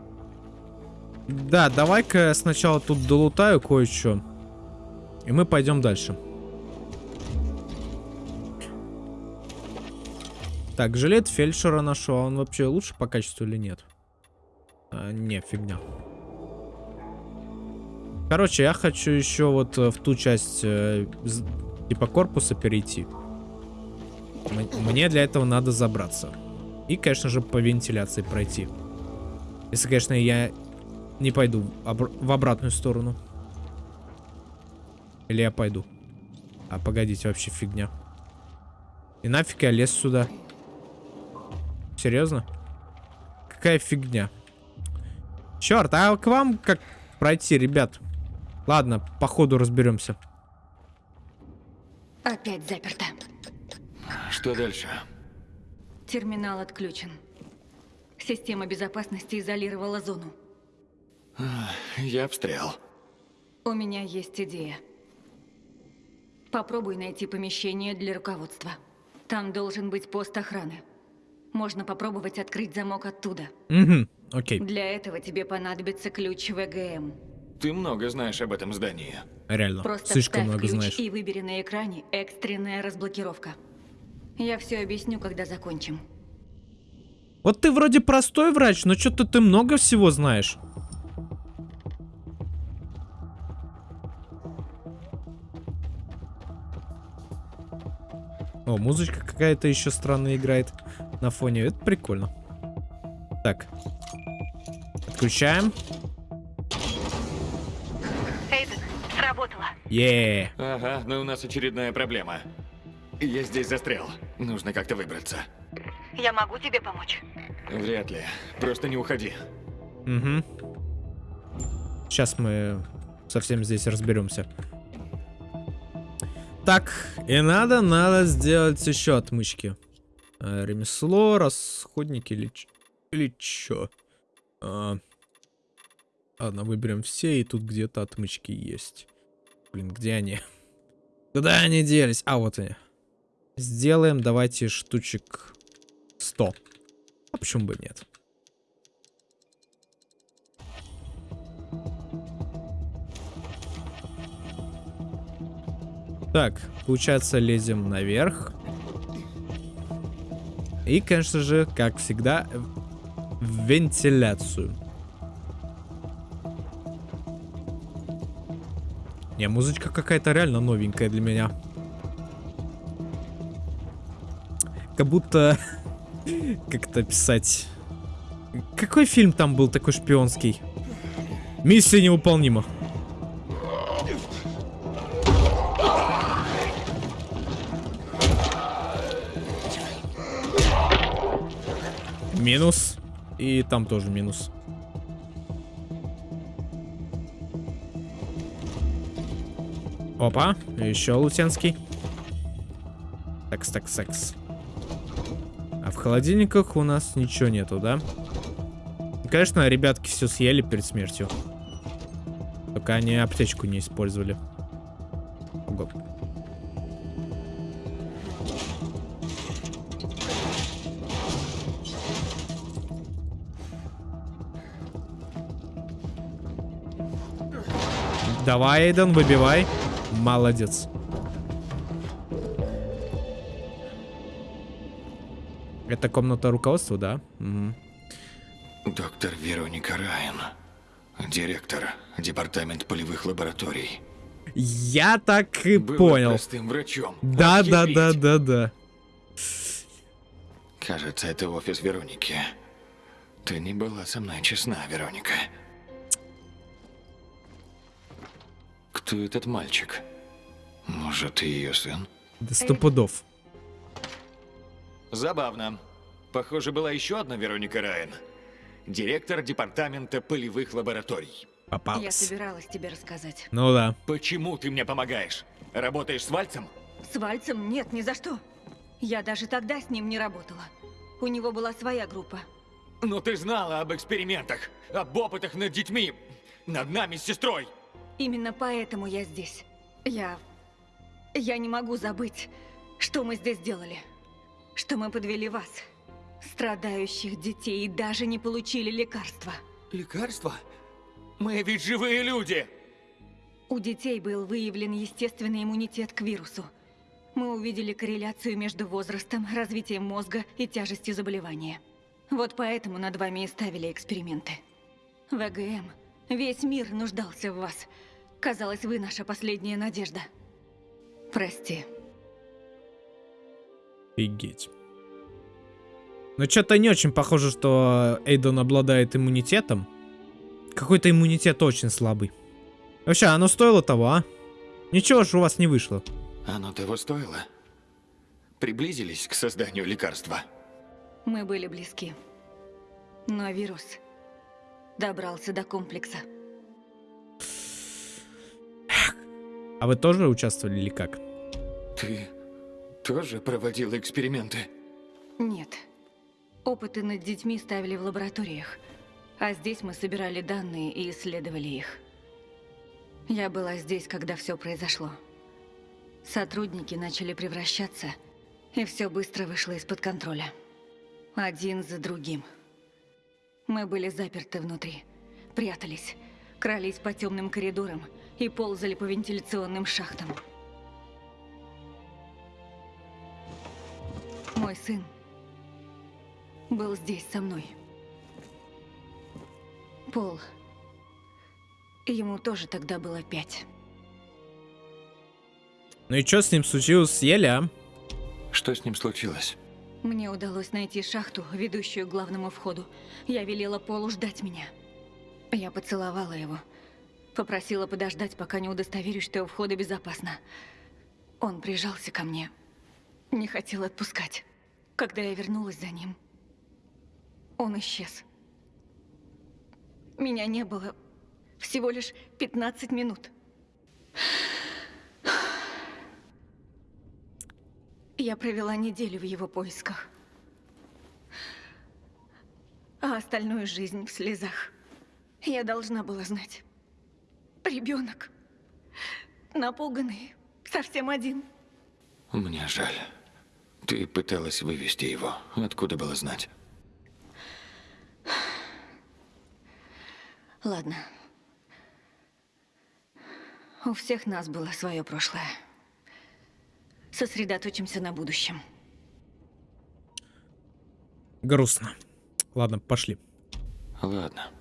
Да, давай-ка я сначала тут долутаю кое-что. И мы пойдем дальше. Так, жилет фельдшера нашел. А он вообще лучше по качеству или нет? А, не, фигня. Короче, я хочу еще вот э, в ту часть э, типа корпуса перейти. Мне для этого надо забраться. И, конечно же, по вентиляции пройти. Если, конечно, я не пойду в обратную сторону. Или я пойду. А, погодите, вообще фигня. И нафиг я лез сюда? Серьезно? Какая фигня? Черт, а к вам как пройти, ребят? Ладно, по ходу разберемся. Опять заперто. Что дальше? Терминал отключен. Система безопасности изолировала зону. Я обстрел. У меня есть идея. Попробуй найти помещение для руководства. Там должен быть пост охраны. Можно попробовать открыть замок оттуда. Угу, окей. Для этого тебе понадобится ключ ВГМ. Ты много знаешь об этом здании. Реально, Просто слишком много ключ знаешь. и выбери на экране экстренная разблокировка. Я все объясню, когда закончим. Вот ты вроде простой врач, но что-то ты много всего знаешь. О, музычка какая-то еще странная играет на фоне. Это прикольно. Так. Отключаем. Е. Ага, но у нас очередная проблема. Я здесь застрял. Нужно как-то выбраться. Я могу тебе помочь? Вряд ли. Просто не уходи. Угу. Сейчас мы совсем здесь разберемся. Так, и надо, надо сделать еще отмычки. Э, ремесло, расходники или, ч- или чё? А, ладно, выберем все, и тут где-то отмычки есть. Блин, где они? Куда они делись? А, вот они. Сделаем, давайте, штучек 100. А почему бы нет? Так, получается, лезем наверх. И, конечно же, как всегда, в вентиляцию. Не, музычка какая-то реально новенькая для меня. Как будто... Как это писать? Какой фильм там был такой шпионский? Миссия невыполнима. Минус. И там тоже минус. Опа, еще лутенский. Секс, секс, секс. А в холодильниках у нас ничего нету, да? Конечно, ребятки все съели перед смертью. Только они аптечку не использовали. Ого. Давай, Эйден, выбивай. Молодец. Это комната руководства, да? Мгм. Доктор Вероника Райан. Директор департамент полевых лабораторий. Я так и Была понял. простым врачом. Да, да, Охереть. да, да, да. Кажется, это офис Вероники. Ты не была со мной честна, Вероника. Кто этот мальчик? Может, ты ее сын? Да сто пудов. Забавно. Похоже, была еще одна Вероника Райан. Директор департамента полевых лабораторий. Я Попалась. собиралась тебе рассказать. Ну да. Почему ты мне помогаешь? Работаешь с Вальцем? С Вальцем нет, ни за что. Я даже тогда с ним не работала. У него была своя группа. Но ты знала об экспериментах, об опытах над детьми, над нами с сестрой. Именно поэтому я здесь. Я... Я не могу забыть, что мы здесь делали. Что мы подвели вас, страдающих детей, и даже не получили лекарства. Лекарства? Мы ведь живые люди! У детей был выявлен естественный иммунитет к вирусу. Мы увидели корреляцию между возрастом, развитием мозга и тяжестью заболевания. Вот поэтому над вами и ставили эксперименты. ВГМ, весь мир нуждался в вас. Казалось, вы наша последняя надежда. Прости. Офигеть. Но что-то не очень похоже, что Эйдон обладает иммунитетом. Какой-то иммунитет очень слабый. Вообще, оно стоило того, а? Ничего ж у вас не вышло. Оно того стоило? Приблизились к созданию лекарства. Мы были близки. Но вирус добрался до комплекса. А вы тоже участвовали или как? Ты тоже проводил эксперименты? Нет. Опыты над детьми ставили в лабораториях. А здесь мы собирали данные и исследовали их. Я была здесь, когда все произошло. Сотрудники начали превращаться, и все быстро вышло из-под контроля. Один за другим. Мы были заперты внутри, прятались, крались по темным коридорам и ползали по вентиляционным шахтам. Мой сын был здесь со мной. Пол. Ему тоже тогда было пять. Ну и что с ним случилось? Съели, а? Что с ним случилось? Мне удалось найти шахту, ведущую к главному входу. Я велела Полу ждать меня. Я поцеловала его. Попросила подождать, пока не удостоверюсь, что у входа безопасно. Он прижался ко мне. Не хотел отпускать. Когда я вернулась за ним, он исчез. Меня не было всего лишь 15 минут. Я провела неделю в его поисках. А остальную жизнь в слезах. Я должна была знать. Ребенок. Напуганный. Совсем один. Мне жаль. Ты пыталась вывести его. Откуда было знать? Ладно. У всех нас было свое прошлое. Сосредоточимся на будущем. Грустно. Ладно, пошли. Ладно.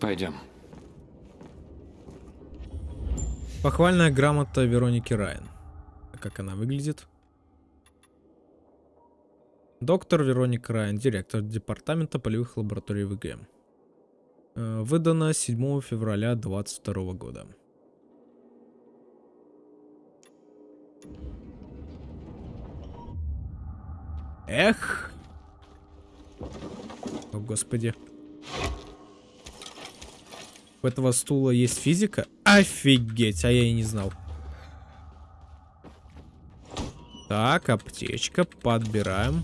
Пойдем. Похвальная грамота Вероники Райан. Как она выглядит? Доктор Вероника Райан, директор департамента полевых лабораторий ВГМ. Э, Выдано 7 февраля 2022 года. Эх. О, господи. У этого стула есть физика? Офигеть, а я и не знал. Так, аптечка, подбираем.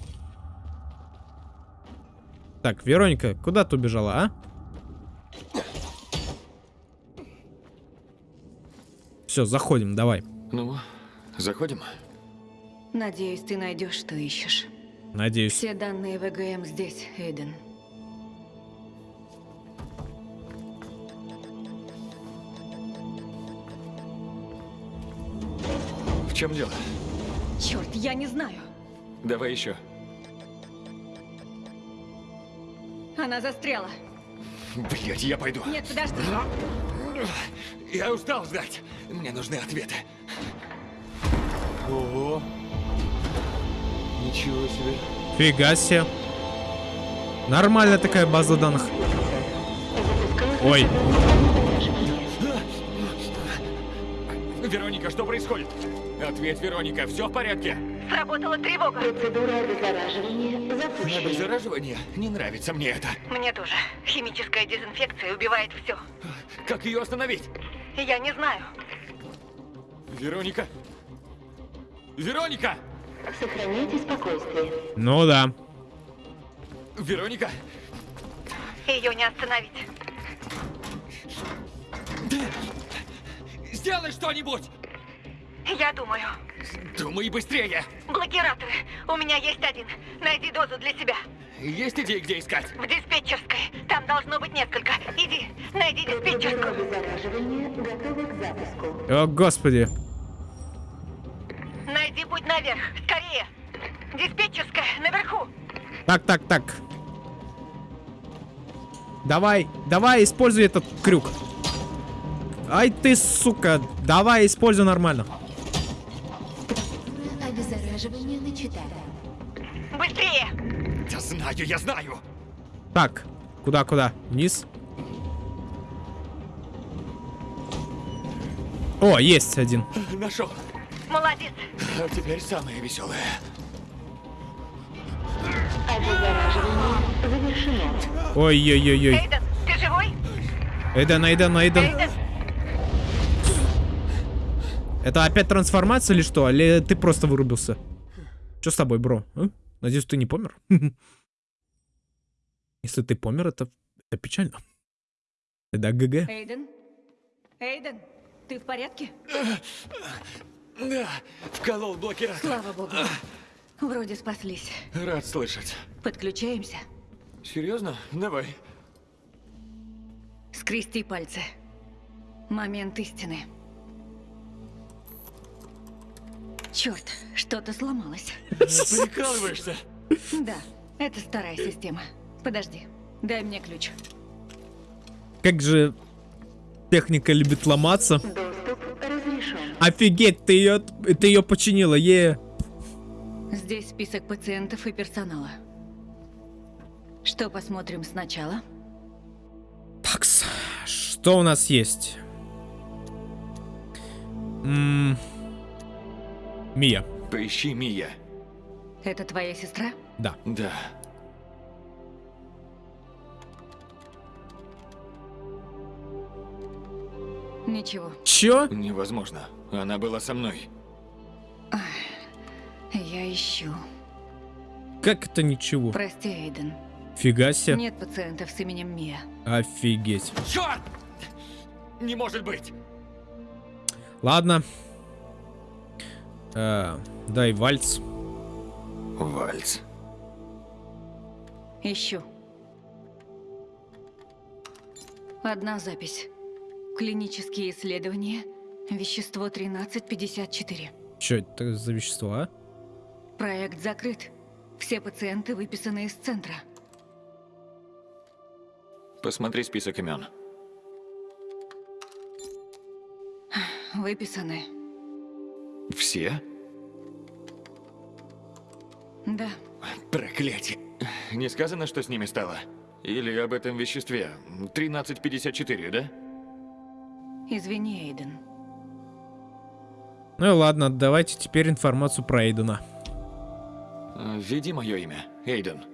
Так, Вероника, куда ты убежала, а? Все, заходим, давай. Ну, заходим. Надеюсь, ты найдешь, что ищешь. Надеюсь. Все данные ВГМ здесь, Эйден. Чем дело? Черт, я не знаю. Давай еще. Она застряла. Блять, я пойду. Нет, подожди. Я устал ждать. Мне нужны ответы. Ого. Ничего себе. Фига себе. Нормальная такая база данных. Ой. Вероника, что происходит? Ответь, Вероника, все в порядке? Сработала тревога. Процедура обеззараживания запущена. Обеззараживание? Не нравится мне это. Мне тоже. Химическая дезинфекция убивает все. Как ее остановить? Я не знаю. Вероника? Вероника! Сохраняйте спокойствие. Ну да. Вероника? Ее не остановить. Сделай что-нибудь! Я думаю. Думай быстрее! Блокираторы. У меня есть один. Найди дозу для себя. Есть идеи, где искать? В диспетчерской. Там должно быть несколько. Иди, найди диспетчерскую. Обеззараживание готово к запуску. О, господи. Найди путь наверх. Скорее. Диспетчерская, наверху. Так, так, так. Давай, давай, используй этот крюк. Ай ты, сука. Давай, используй нормально. Обеззараживание. Быстрее! Я знаю, я знаю! Так, куда, куда? Вниз? О, есть один. Нашел. Молодец. А теперь самое веселое. Обеззараживание завершено. Ой-ой-ой-ой. Эйден, ты живой? Эйден, Эйден, Эйден. Эйден, Это опять трансформация или что? Или ты просто вырубился? Что с тобой, бро? а? Надеюсь, ты не помер? Если ты помер, это, это печально. Это ГГ. Эйден? Эйден, ты в порядке? Да, вколол блокиратор. Слава богу. Вроде спаслись. Рад слышать. Подключаемся. Серьезно? Давай. Скрести пальцы. Момент истины. Черт, что-то сломалось. Прикалываешься? Да, это старая система. Подожди, дай мне ключ. Как же техника любит ломаться. доступ разрешен. Офигеть, ты ее, ты ее починила, е. Здесь список пациентов и персонала. Что посмотрим сначала? Такс, что у нас есть? М, Мия, Поищи Мия. Это твоя сестра? да. Да. Ничего. Чё? Невозможно. Она была со мной. Я ищу. Как это ничего? Прости, Эйден. Фига себе. Нет пациентов с именем Мия. Офигеть. Черт! Не может быть! Ладно. Э, дай вальц. Вальц. Ищу. Одна запись. Клинические исследования. Вещество 1354. Чё это за вещество, а? Проект закрыт. Все пациенты выписаны из центра. Посмотри список имен. Выписаны. Все? Да. Проклятие. Не сказано, что с ними стало? Или об этом веществе? 1354, да? Извини, Эйден. Ну и ладно, давайте теперь информацию про Эйдена. Э, Введи мое имя. Эйден.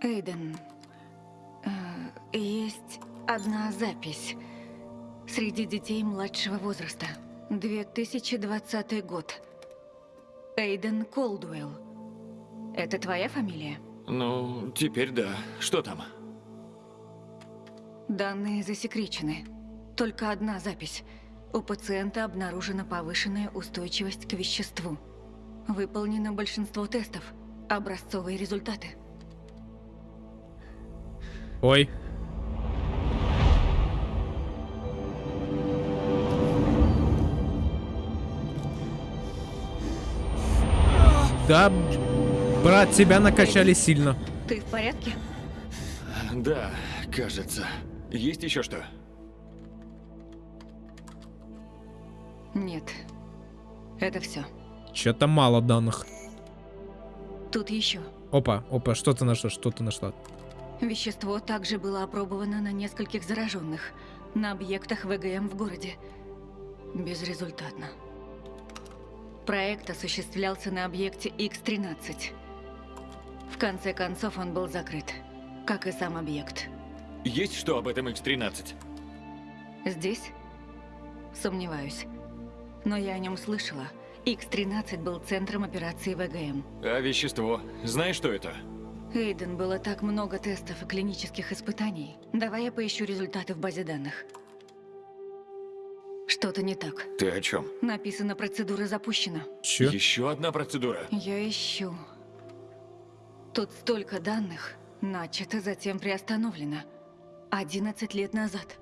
Эйден, э, есть одна запись среди детей младшего возраста. 2020 год. Эйден Колдуэлл. Это твоя фамилия? Ну, теперь да. Что там? Данные засекречены. Только одна запись. У пациента обнаружена повышенная устойчивость к веществу. Выполнено большинство тестов. Образцовые результаты. Ой. Да, брат, тебя накачали сильно. Ты в порядке? Да, кажется. Есть еще что? Нет. Это все. Че-то мало данных. Тут еще. Опа, опа, что ты нашла, что ты нашла? Вещество также было опробовано на нескольких зараженных, на объектах ВГМ в городе. Безрезультатно. Проект осуществлялся на объекте X-13. В конце концов он был закрыт, как и сам объект. Есть что об этом X-13? Здесь? Сомневаюсь. Но я о нем слышала. X-13 был центром операции ВГМ. А вещество? Знаешь, что это? Эйден, было так много тестов и клинических испытаний. Давай я поищу результаты в базе данных. Что-то не так. Ты о чем? Написано, процедура запущена. Че? Еще одна процедура. Я ищу. Тут столько данных. Начато, затем приостановлено. 11 лет назад.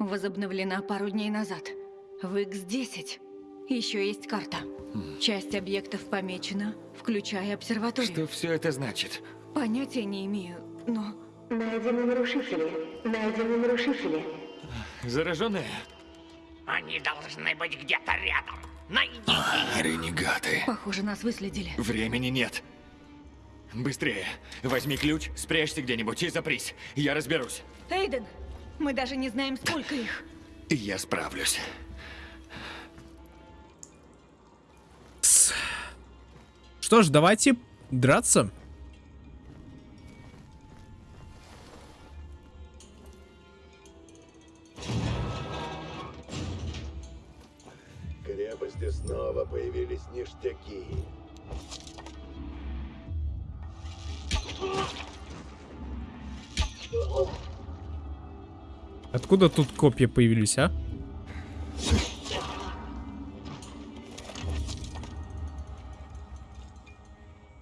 Возобновлена пару дней назад. В X10. Еще есть карта. Часть объектов помечена, включая обсерваторию. Что все это значит? Понятия не имею, но... Найдены нарушители. Найдены нарушители. Зараженные? Они должны быть где-то рядом. Найдите А, ренегаты. Похоже, нас выследили. Времени нет. Быстрее. Возьми ключ, спрячься где-нибудь и запрись. Я разберусь. Эйден, мы даже не знаем, сколько их. Я справлюсь. Что ж, давайте драться. Снова появились ништяки. Откуда тут копья появились, а?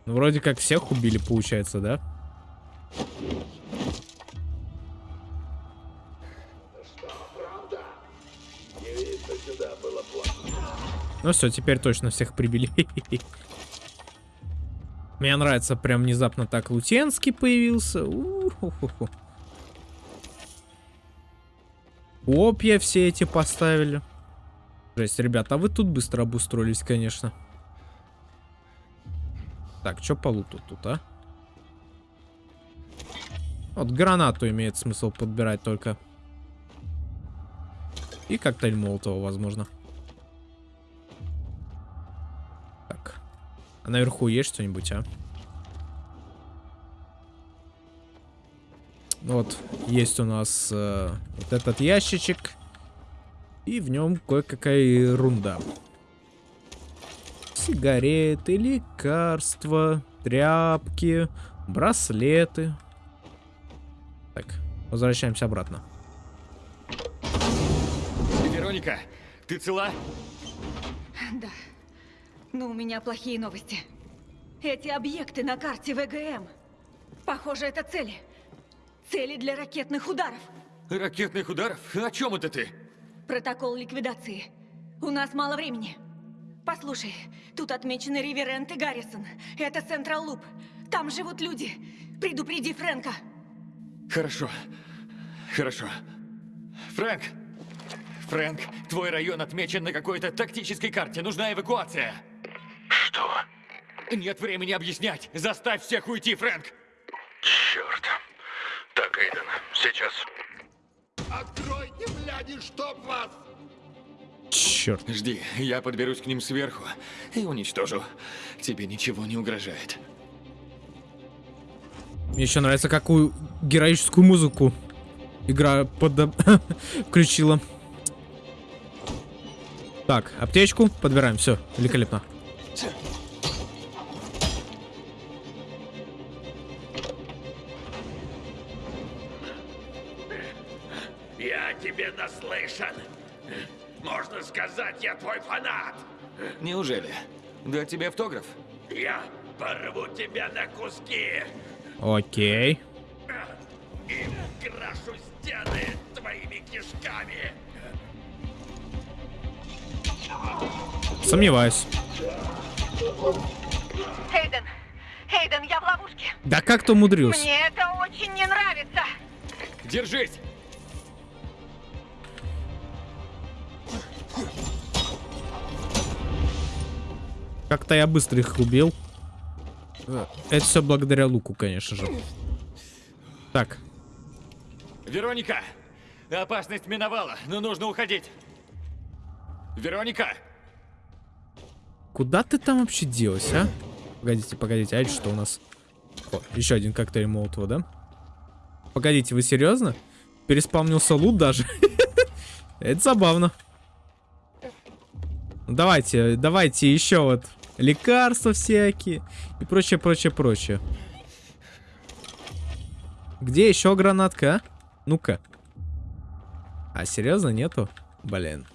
Ну, вроде как всех убили, получается, да? Ну все, теперь точно всех прибили. Мне нравится, прям внезапно так Лутенский появился. У-ху-ху-ху. Копья все эти поставили. Жесть, ребята, а вы тут быстро обустроились, конечно. Так, что по луту тут, а? Вот гранату имеет смысл подбирать только. И коктейль Молотова, возможно. Так. А наверху есть что-нибудь, а? Вот, есть у нас э, вот этот ящичек. И в нем кое-какая ерунда. Сигареты, лекарства, тряпки, браслеты. Так, возвращаемся обратно. Вероника, ты цела? Да. Но у меня плохие новости. Эти объекты на карте ВГМ. Похоже, это цели. Цели для ракетных ударов. Ракетных ударов? О чем это ты? Протокол ликвидации. У нас мало времени. Послушай, тут отмечены Риверент и Гаррисон. Это Централ Луп. Там живут люди. Предупреди Фрэнка. Хорошо. Хорошо. Фрэнк! Фрэнк, твой район отмечен на какой-то тактической карте. Нужна эвакуация. Нет времени объяснять. Заставь всех уйти, Фрэнк. Черт. Так, Эйден, сейчас. Откройте, бляди, чтоб вас! Черт. Жди, я подберусь к ним сверху и уничтожу. Тебе ничего не угрожает. Мне еще нравится, какую героическую музыку игра под... включила. Так, аптечку подбираем, все, великолепно. Я твой фанат. Неужели? Дать тебе автограф? Я порву тебя на куски Окей. и крашу стены твоими кишками. Сомневаюсь. Эйден, Эйден, я в ловушке. Да как ты умудрился? Мне это очень не нравится. Держись! Как-то я быстро их убил. Это все благодаря луку, конечно же. Так, Вероника! Опасность миновала, но нужно уходить. Вероника! куда ты там вообще делась, а? Погодите, погодите, а это что у нас? О, еще один коктейль Молотова, да? Погодите, вы серьезно? Переспавнился лут даже? Это забавно. Ну, Давайте, давайте еще вот лекарства всякие и прочее, прочее, прочее. Где еще гранатка, а? Ну-ка. А, серьезно, нету? Блин.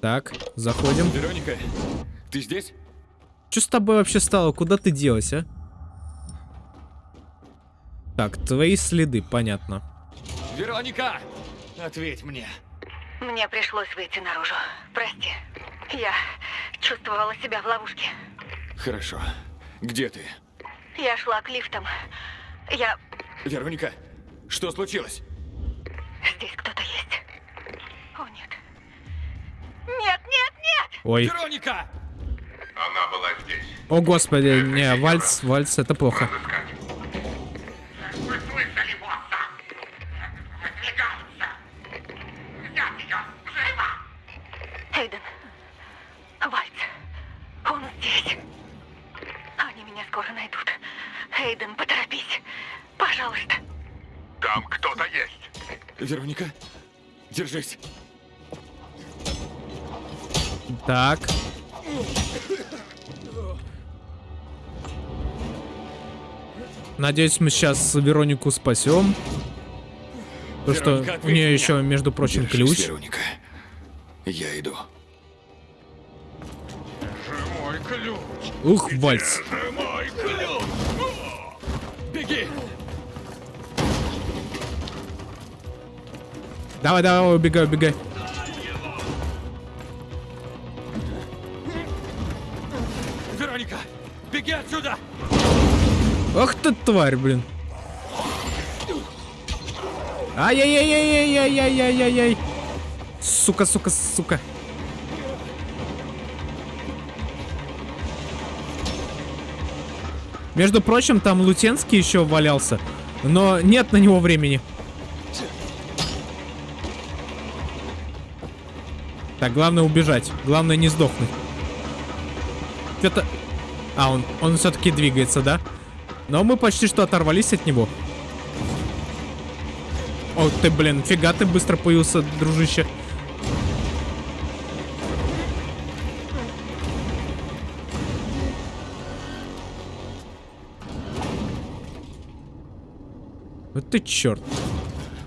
Так, заходим. Вероника, ты здесь? Что с тобой вообще стало? Куда ты делась, а? Так, твои следы, понятно. Вероника! Ответь мне. Мне пришлось выйти наружу. Прости. Я чувствовала себя в ловушке. Хорошо. Где ты? Я шла к лифтам. Я... Вероника, что случилось? Здесь кто-то есть. О, нет. Нет, нет, нет! Ой. Вероника! Она была здесь. О, господи, не, вальс, вальс, это плохо. Вы Вероника, держись. Так. Надеюсь, мы сейчас Веронику спасем. Потому что у нее мне. еще, между прочим, Держись, ключ. Вероника. Я иду. Ух, вальс. Давай, давай, убегай, убегай. Вероника, беги отсюда! Ах ты тварь, блин. Ай-яй-яй-яй-яй-яй-яй-яй-яй. Сука, сука, сука. Между прочим, там Лутенский еще валялся. Но нет на него времени. Так, главное убежать. Главное не сдохнуть. Что-то... А, он, он все-таки двигается, да? Но мы почти что оторвались от него. О, ты, блин, фига ты быстро появился, дружище. Вот ты черт.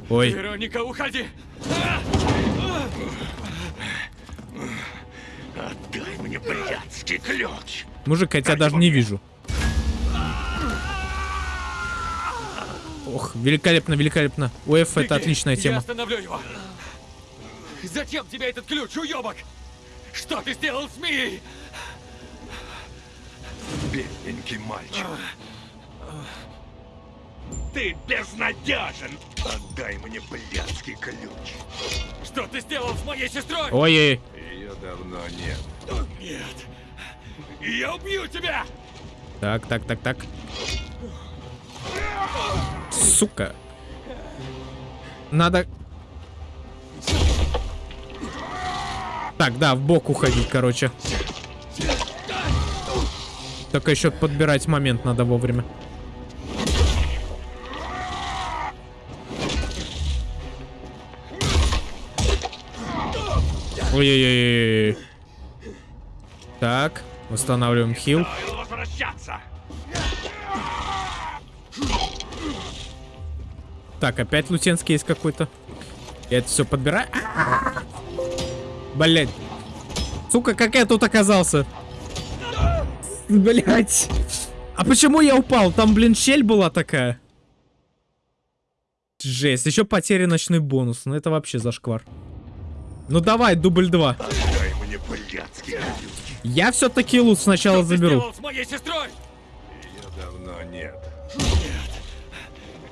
Ой. Вероника, уходи! Мне блядский ключ. Мужик, я тебя даже не вижу. Ох, великолепно, великолепно. УФ это отличная Я тема. остановлю его. Зачем тебе этот ключ, уебок? Что ты сделал с Мией? Бедненький мальчик. Ты безнадежен. Отдай мне блядский ключ. Что ты сделал с моей сестрой? Ой-ой. Давно нет. Нет. Я убью тебя! Так, так, так, так. Сука. Надо... Так, да, в бок уходить, короче. Только еще подбирать момент надо вовремя. Ой-ой-ой. Так, восстанавливаем хил. Так, опять лутенский есть какой-то. Я это все подбираю. Блять. Сука, как я тут оказался? Блять. А почему я упал? Там, блин, щель была такая. Жесть. Еще потеря ночной бонус. Ну это вообще зашквар. Ну давай, дубль 2. Дай мне блядские Я все-таки лут сначала заберу. с моей сестрой? Ее давно нет.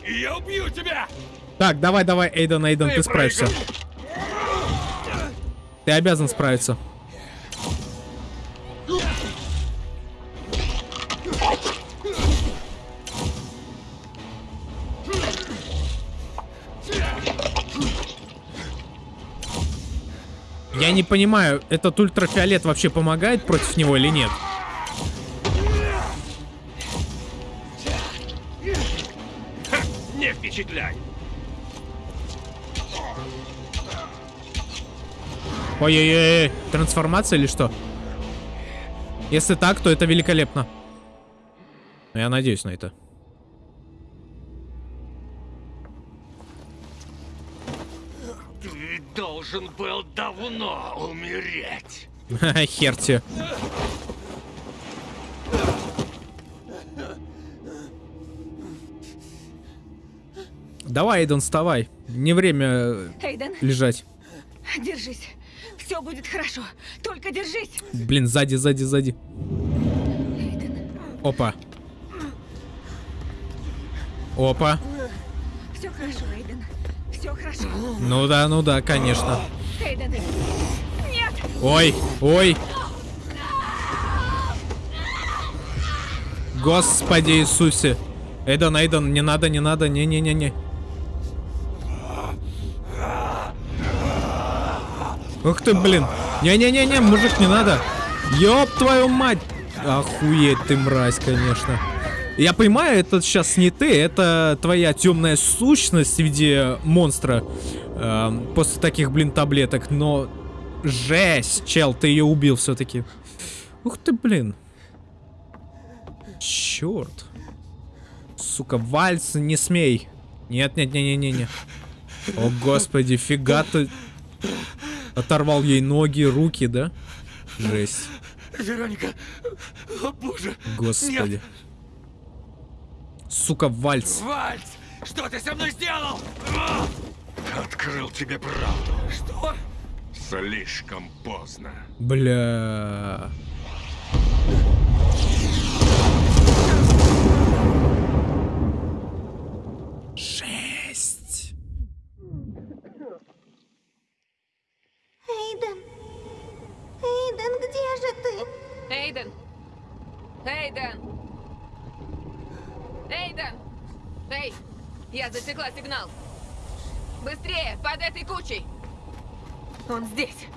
И я убью тебя! Так, давай, давай, Эйден, Эйден, Ты ты справишься. Ты обязан справиться. Я не понимаю, этот ультрафиолет вообще помогает против него или нет? Не впечатляй! Ой-ой-ой, трансформация или что? Если так, то это великолепно. Но Я надеюсь на это. Должен был давно умереть. Хер тебе. Давай, Эйден, вставай. Не время э, Эйден, лежать. держись. Все будет хорошо. Только держись. Блин, сзади, сзади, сзади. Опа. Опа. Все хорошо, Эйден. Все хорошо. Ну да, ну да, конечно. Ой, ой. Господи Иисусе. Эйден, Эйден, не надо, не надо, не-не-не-не. Ух ты, блин. Не-не-не-не, мужик, не надо. Ёб твою мать. Охуеть ты, мразь, конечно. Я понимаю, это сейчас не ты, это твоя темная сущность в виде монстра э, после таких, блин, таблеток, но жесть, чел, ты ее убил все-таки. Ух ты, блин. Черт. Сука, вальс, не смей. Нет, нет, не, не, не, не. О, господи, фига ты. Оторвал ей ноги, руки, да? Жесть. Вероника! О боже! Господи. Сука, вальс. Вальц! Что ты со мной сделал? Открыл тебе правду. Что? Слишком поздно. Бля. Жесть. Эйден. Эйден, где же ты? Эйден! Эйден! Эйден! Эй! Я засекла сигнал! Быстрее! Под этой кучей! Он здесь!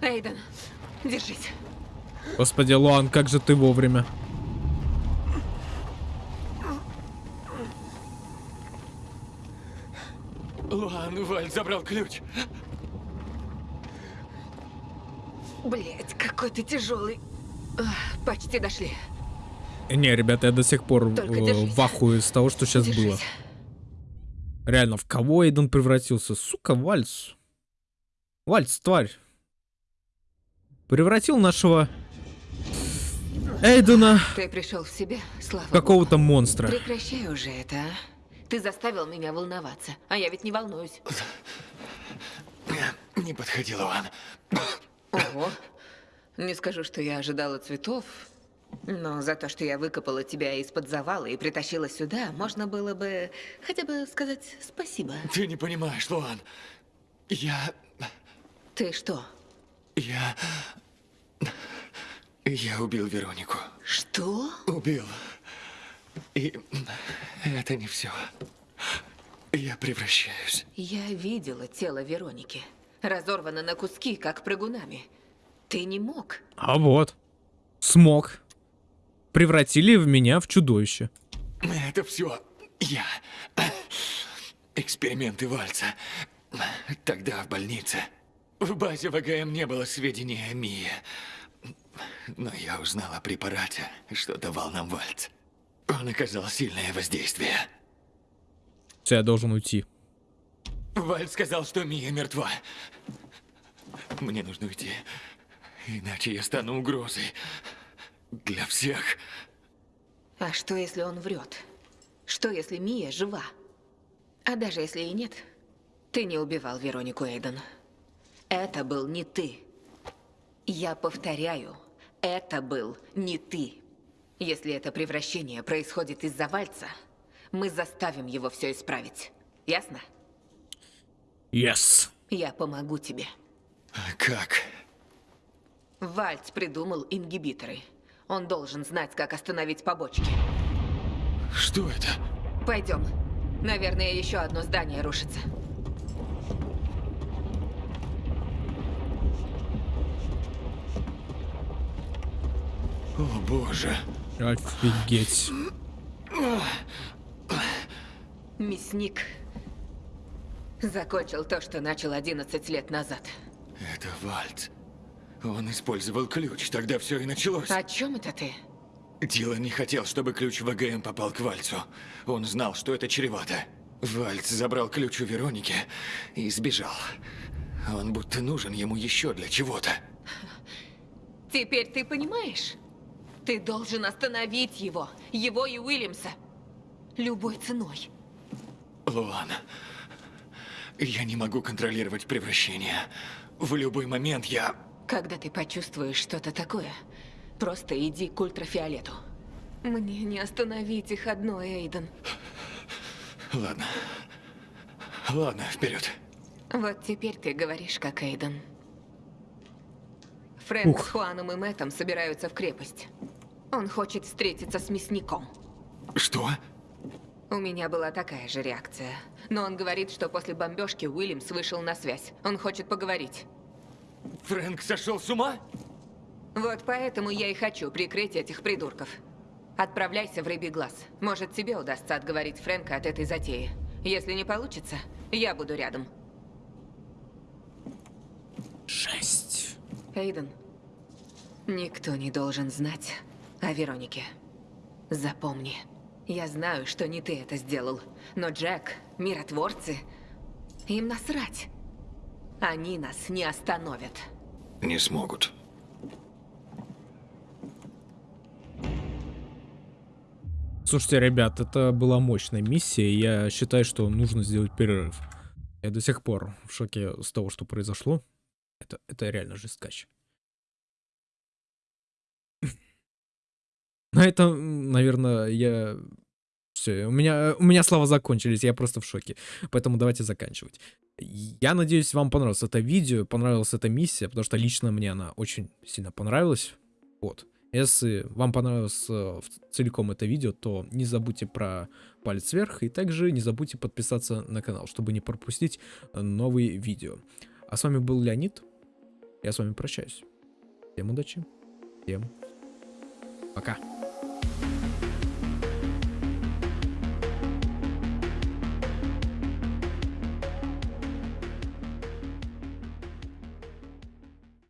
Эйден, держись. Господи, Луан, как же ты вовремя. Луан, Вальц забрал ключ. Блять, какой ты тяжелый. Почти дошли. Не, ребята, я до сих пор э, в ахуе с того, что сейчас было. Держись. Реально, в кого Эйден превратился? Сука, Вальц. Вальц, тварь. Превратил нашего Эйдена Ты пришел в себя, слава какого-то монстра. Прекращай уже это, а? Ты заставил меня волноваться, а я ведь не волнуюсь. Не подходи, Луан. Ого. Не скажу, что я ожидала цветов, но за то, что я выкопала тебя из-под завала и притащила сюда, можно было бы хотя бы сказать спасибо. Ты не понимаешь, Луан. Я... Ты что? Я... Я убил Веронику. Что? Убил. И это не все. Я превращаюсь. Я видела тело Вероники. Разорвана на куски, как прыгунами. Ты не мог. А вот. Смог. Превратили в меня в чудовище. Это все я. Эксперименты Вальца. Тогда в больнице. В базе ВГМ не было сведений о Мии. Но я узнал о препарате, что давал нам Вальц. Он оказал сильное воздействие. Все, я должен уйти. Вальц сказал, что Мия мертва. Мне нужно уйти. Иначе я стану угрозой. Для всех. А что, если он врет? Что, если Мия жива? А даже если и нет, ты не убивал Веронику Эйден. Это был не ты. Я повторяю, это был не ты. Если это превращение происходит из-за Вальца, мы заставим его все исправить. Ясно? Yes. Я помогу тебе. Как? Вальц придумал ингибиторы. Он должен знать, как остановить побочки. Что это? Пойдем. Наверное, еще одно здание рушится. О боже. Офигеть. Мясник закончил то, что начал 11 лет назад. Это Вальц. Он использовал ключ, тогда все и началось. О чем это ты? Дилан не хотел, чтобы ключ ВГМ попал к Вальцу. Он знал, что это чревато. Вальц забрал ключ у Вероники и сбежал. Он будто нужен ему еще для чего-то. Теперь ты понимаешь? Ты должен остановить его, его и Уильямса. Любой ценой. Луан, я не могу контролировать превращение. В любой момент я... Когда ты почувствуешь что-то такое, просто иди к ультрафиолету. Мне не остановить их одно, Эйден. Ладно. Ладно, вперед. Вот теперь ты говоришь, как Эйден. Фрэнк Ух. с Хуаном и Мэттом собираются в крепость. Он хочет встретиться с мясником. Что? У меня была такая же реакция. Но он говорит, что после бомбежки Уильямс вышел на связь. Он хочет поговорить. Фрэнк сошел с ума? Вот поэтому я и хочу прикрыть этих придурков. Отправляйся в Рыбий глаз. Может, тебе удастся отговорить Фрэнка от этой затеи. Если не получится, я буду рядом. Жесть. Эйден, никто не должен знать о Веронике. Запомни, я знаю, что не ты это сделал, но Джек, миротворцы, им насрать. Они нас не остановят. Не смогут. Слушайте, ребят, это была мощная миссия, и я считаю, что нужно сделать перерыв. Я до сих пор в шоке с того, что произошло. Это, это реально жесткач. На этом, наверное, я... Все, у меня, у меня слова закончились, я просто в шоке. Поэтому давайте заканчивать. Я надеюсь, вам понравилось это видео, понравилась эта миссия, потому что лично мне она очень сильно понравилась. Вот. Если вам понравилось э, целиком это видео, то не забудьте про палец вверх и также не забудьте подписаться на канал, чтобы не пропустить э, новые видео. А с вами был Леонид. Я с вами прощаюсь. Всем удачи. Всем пока.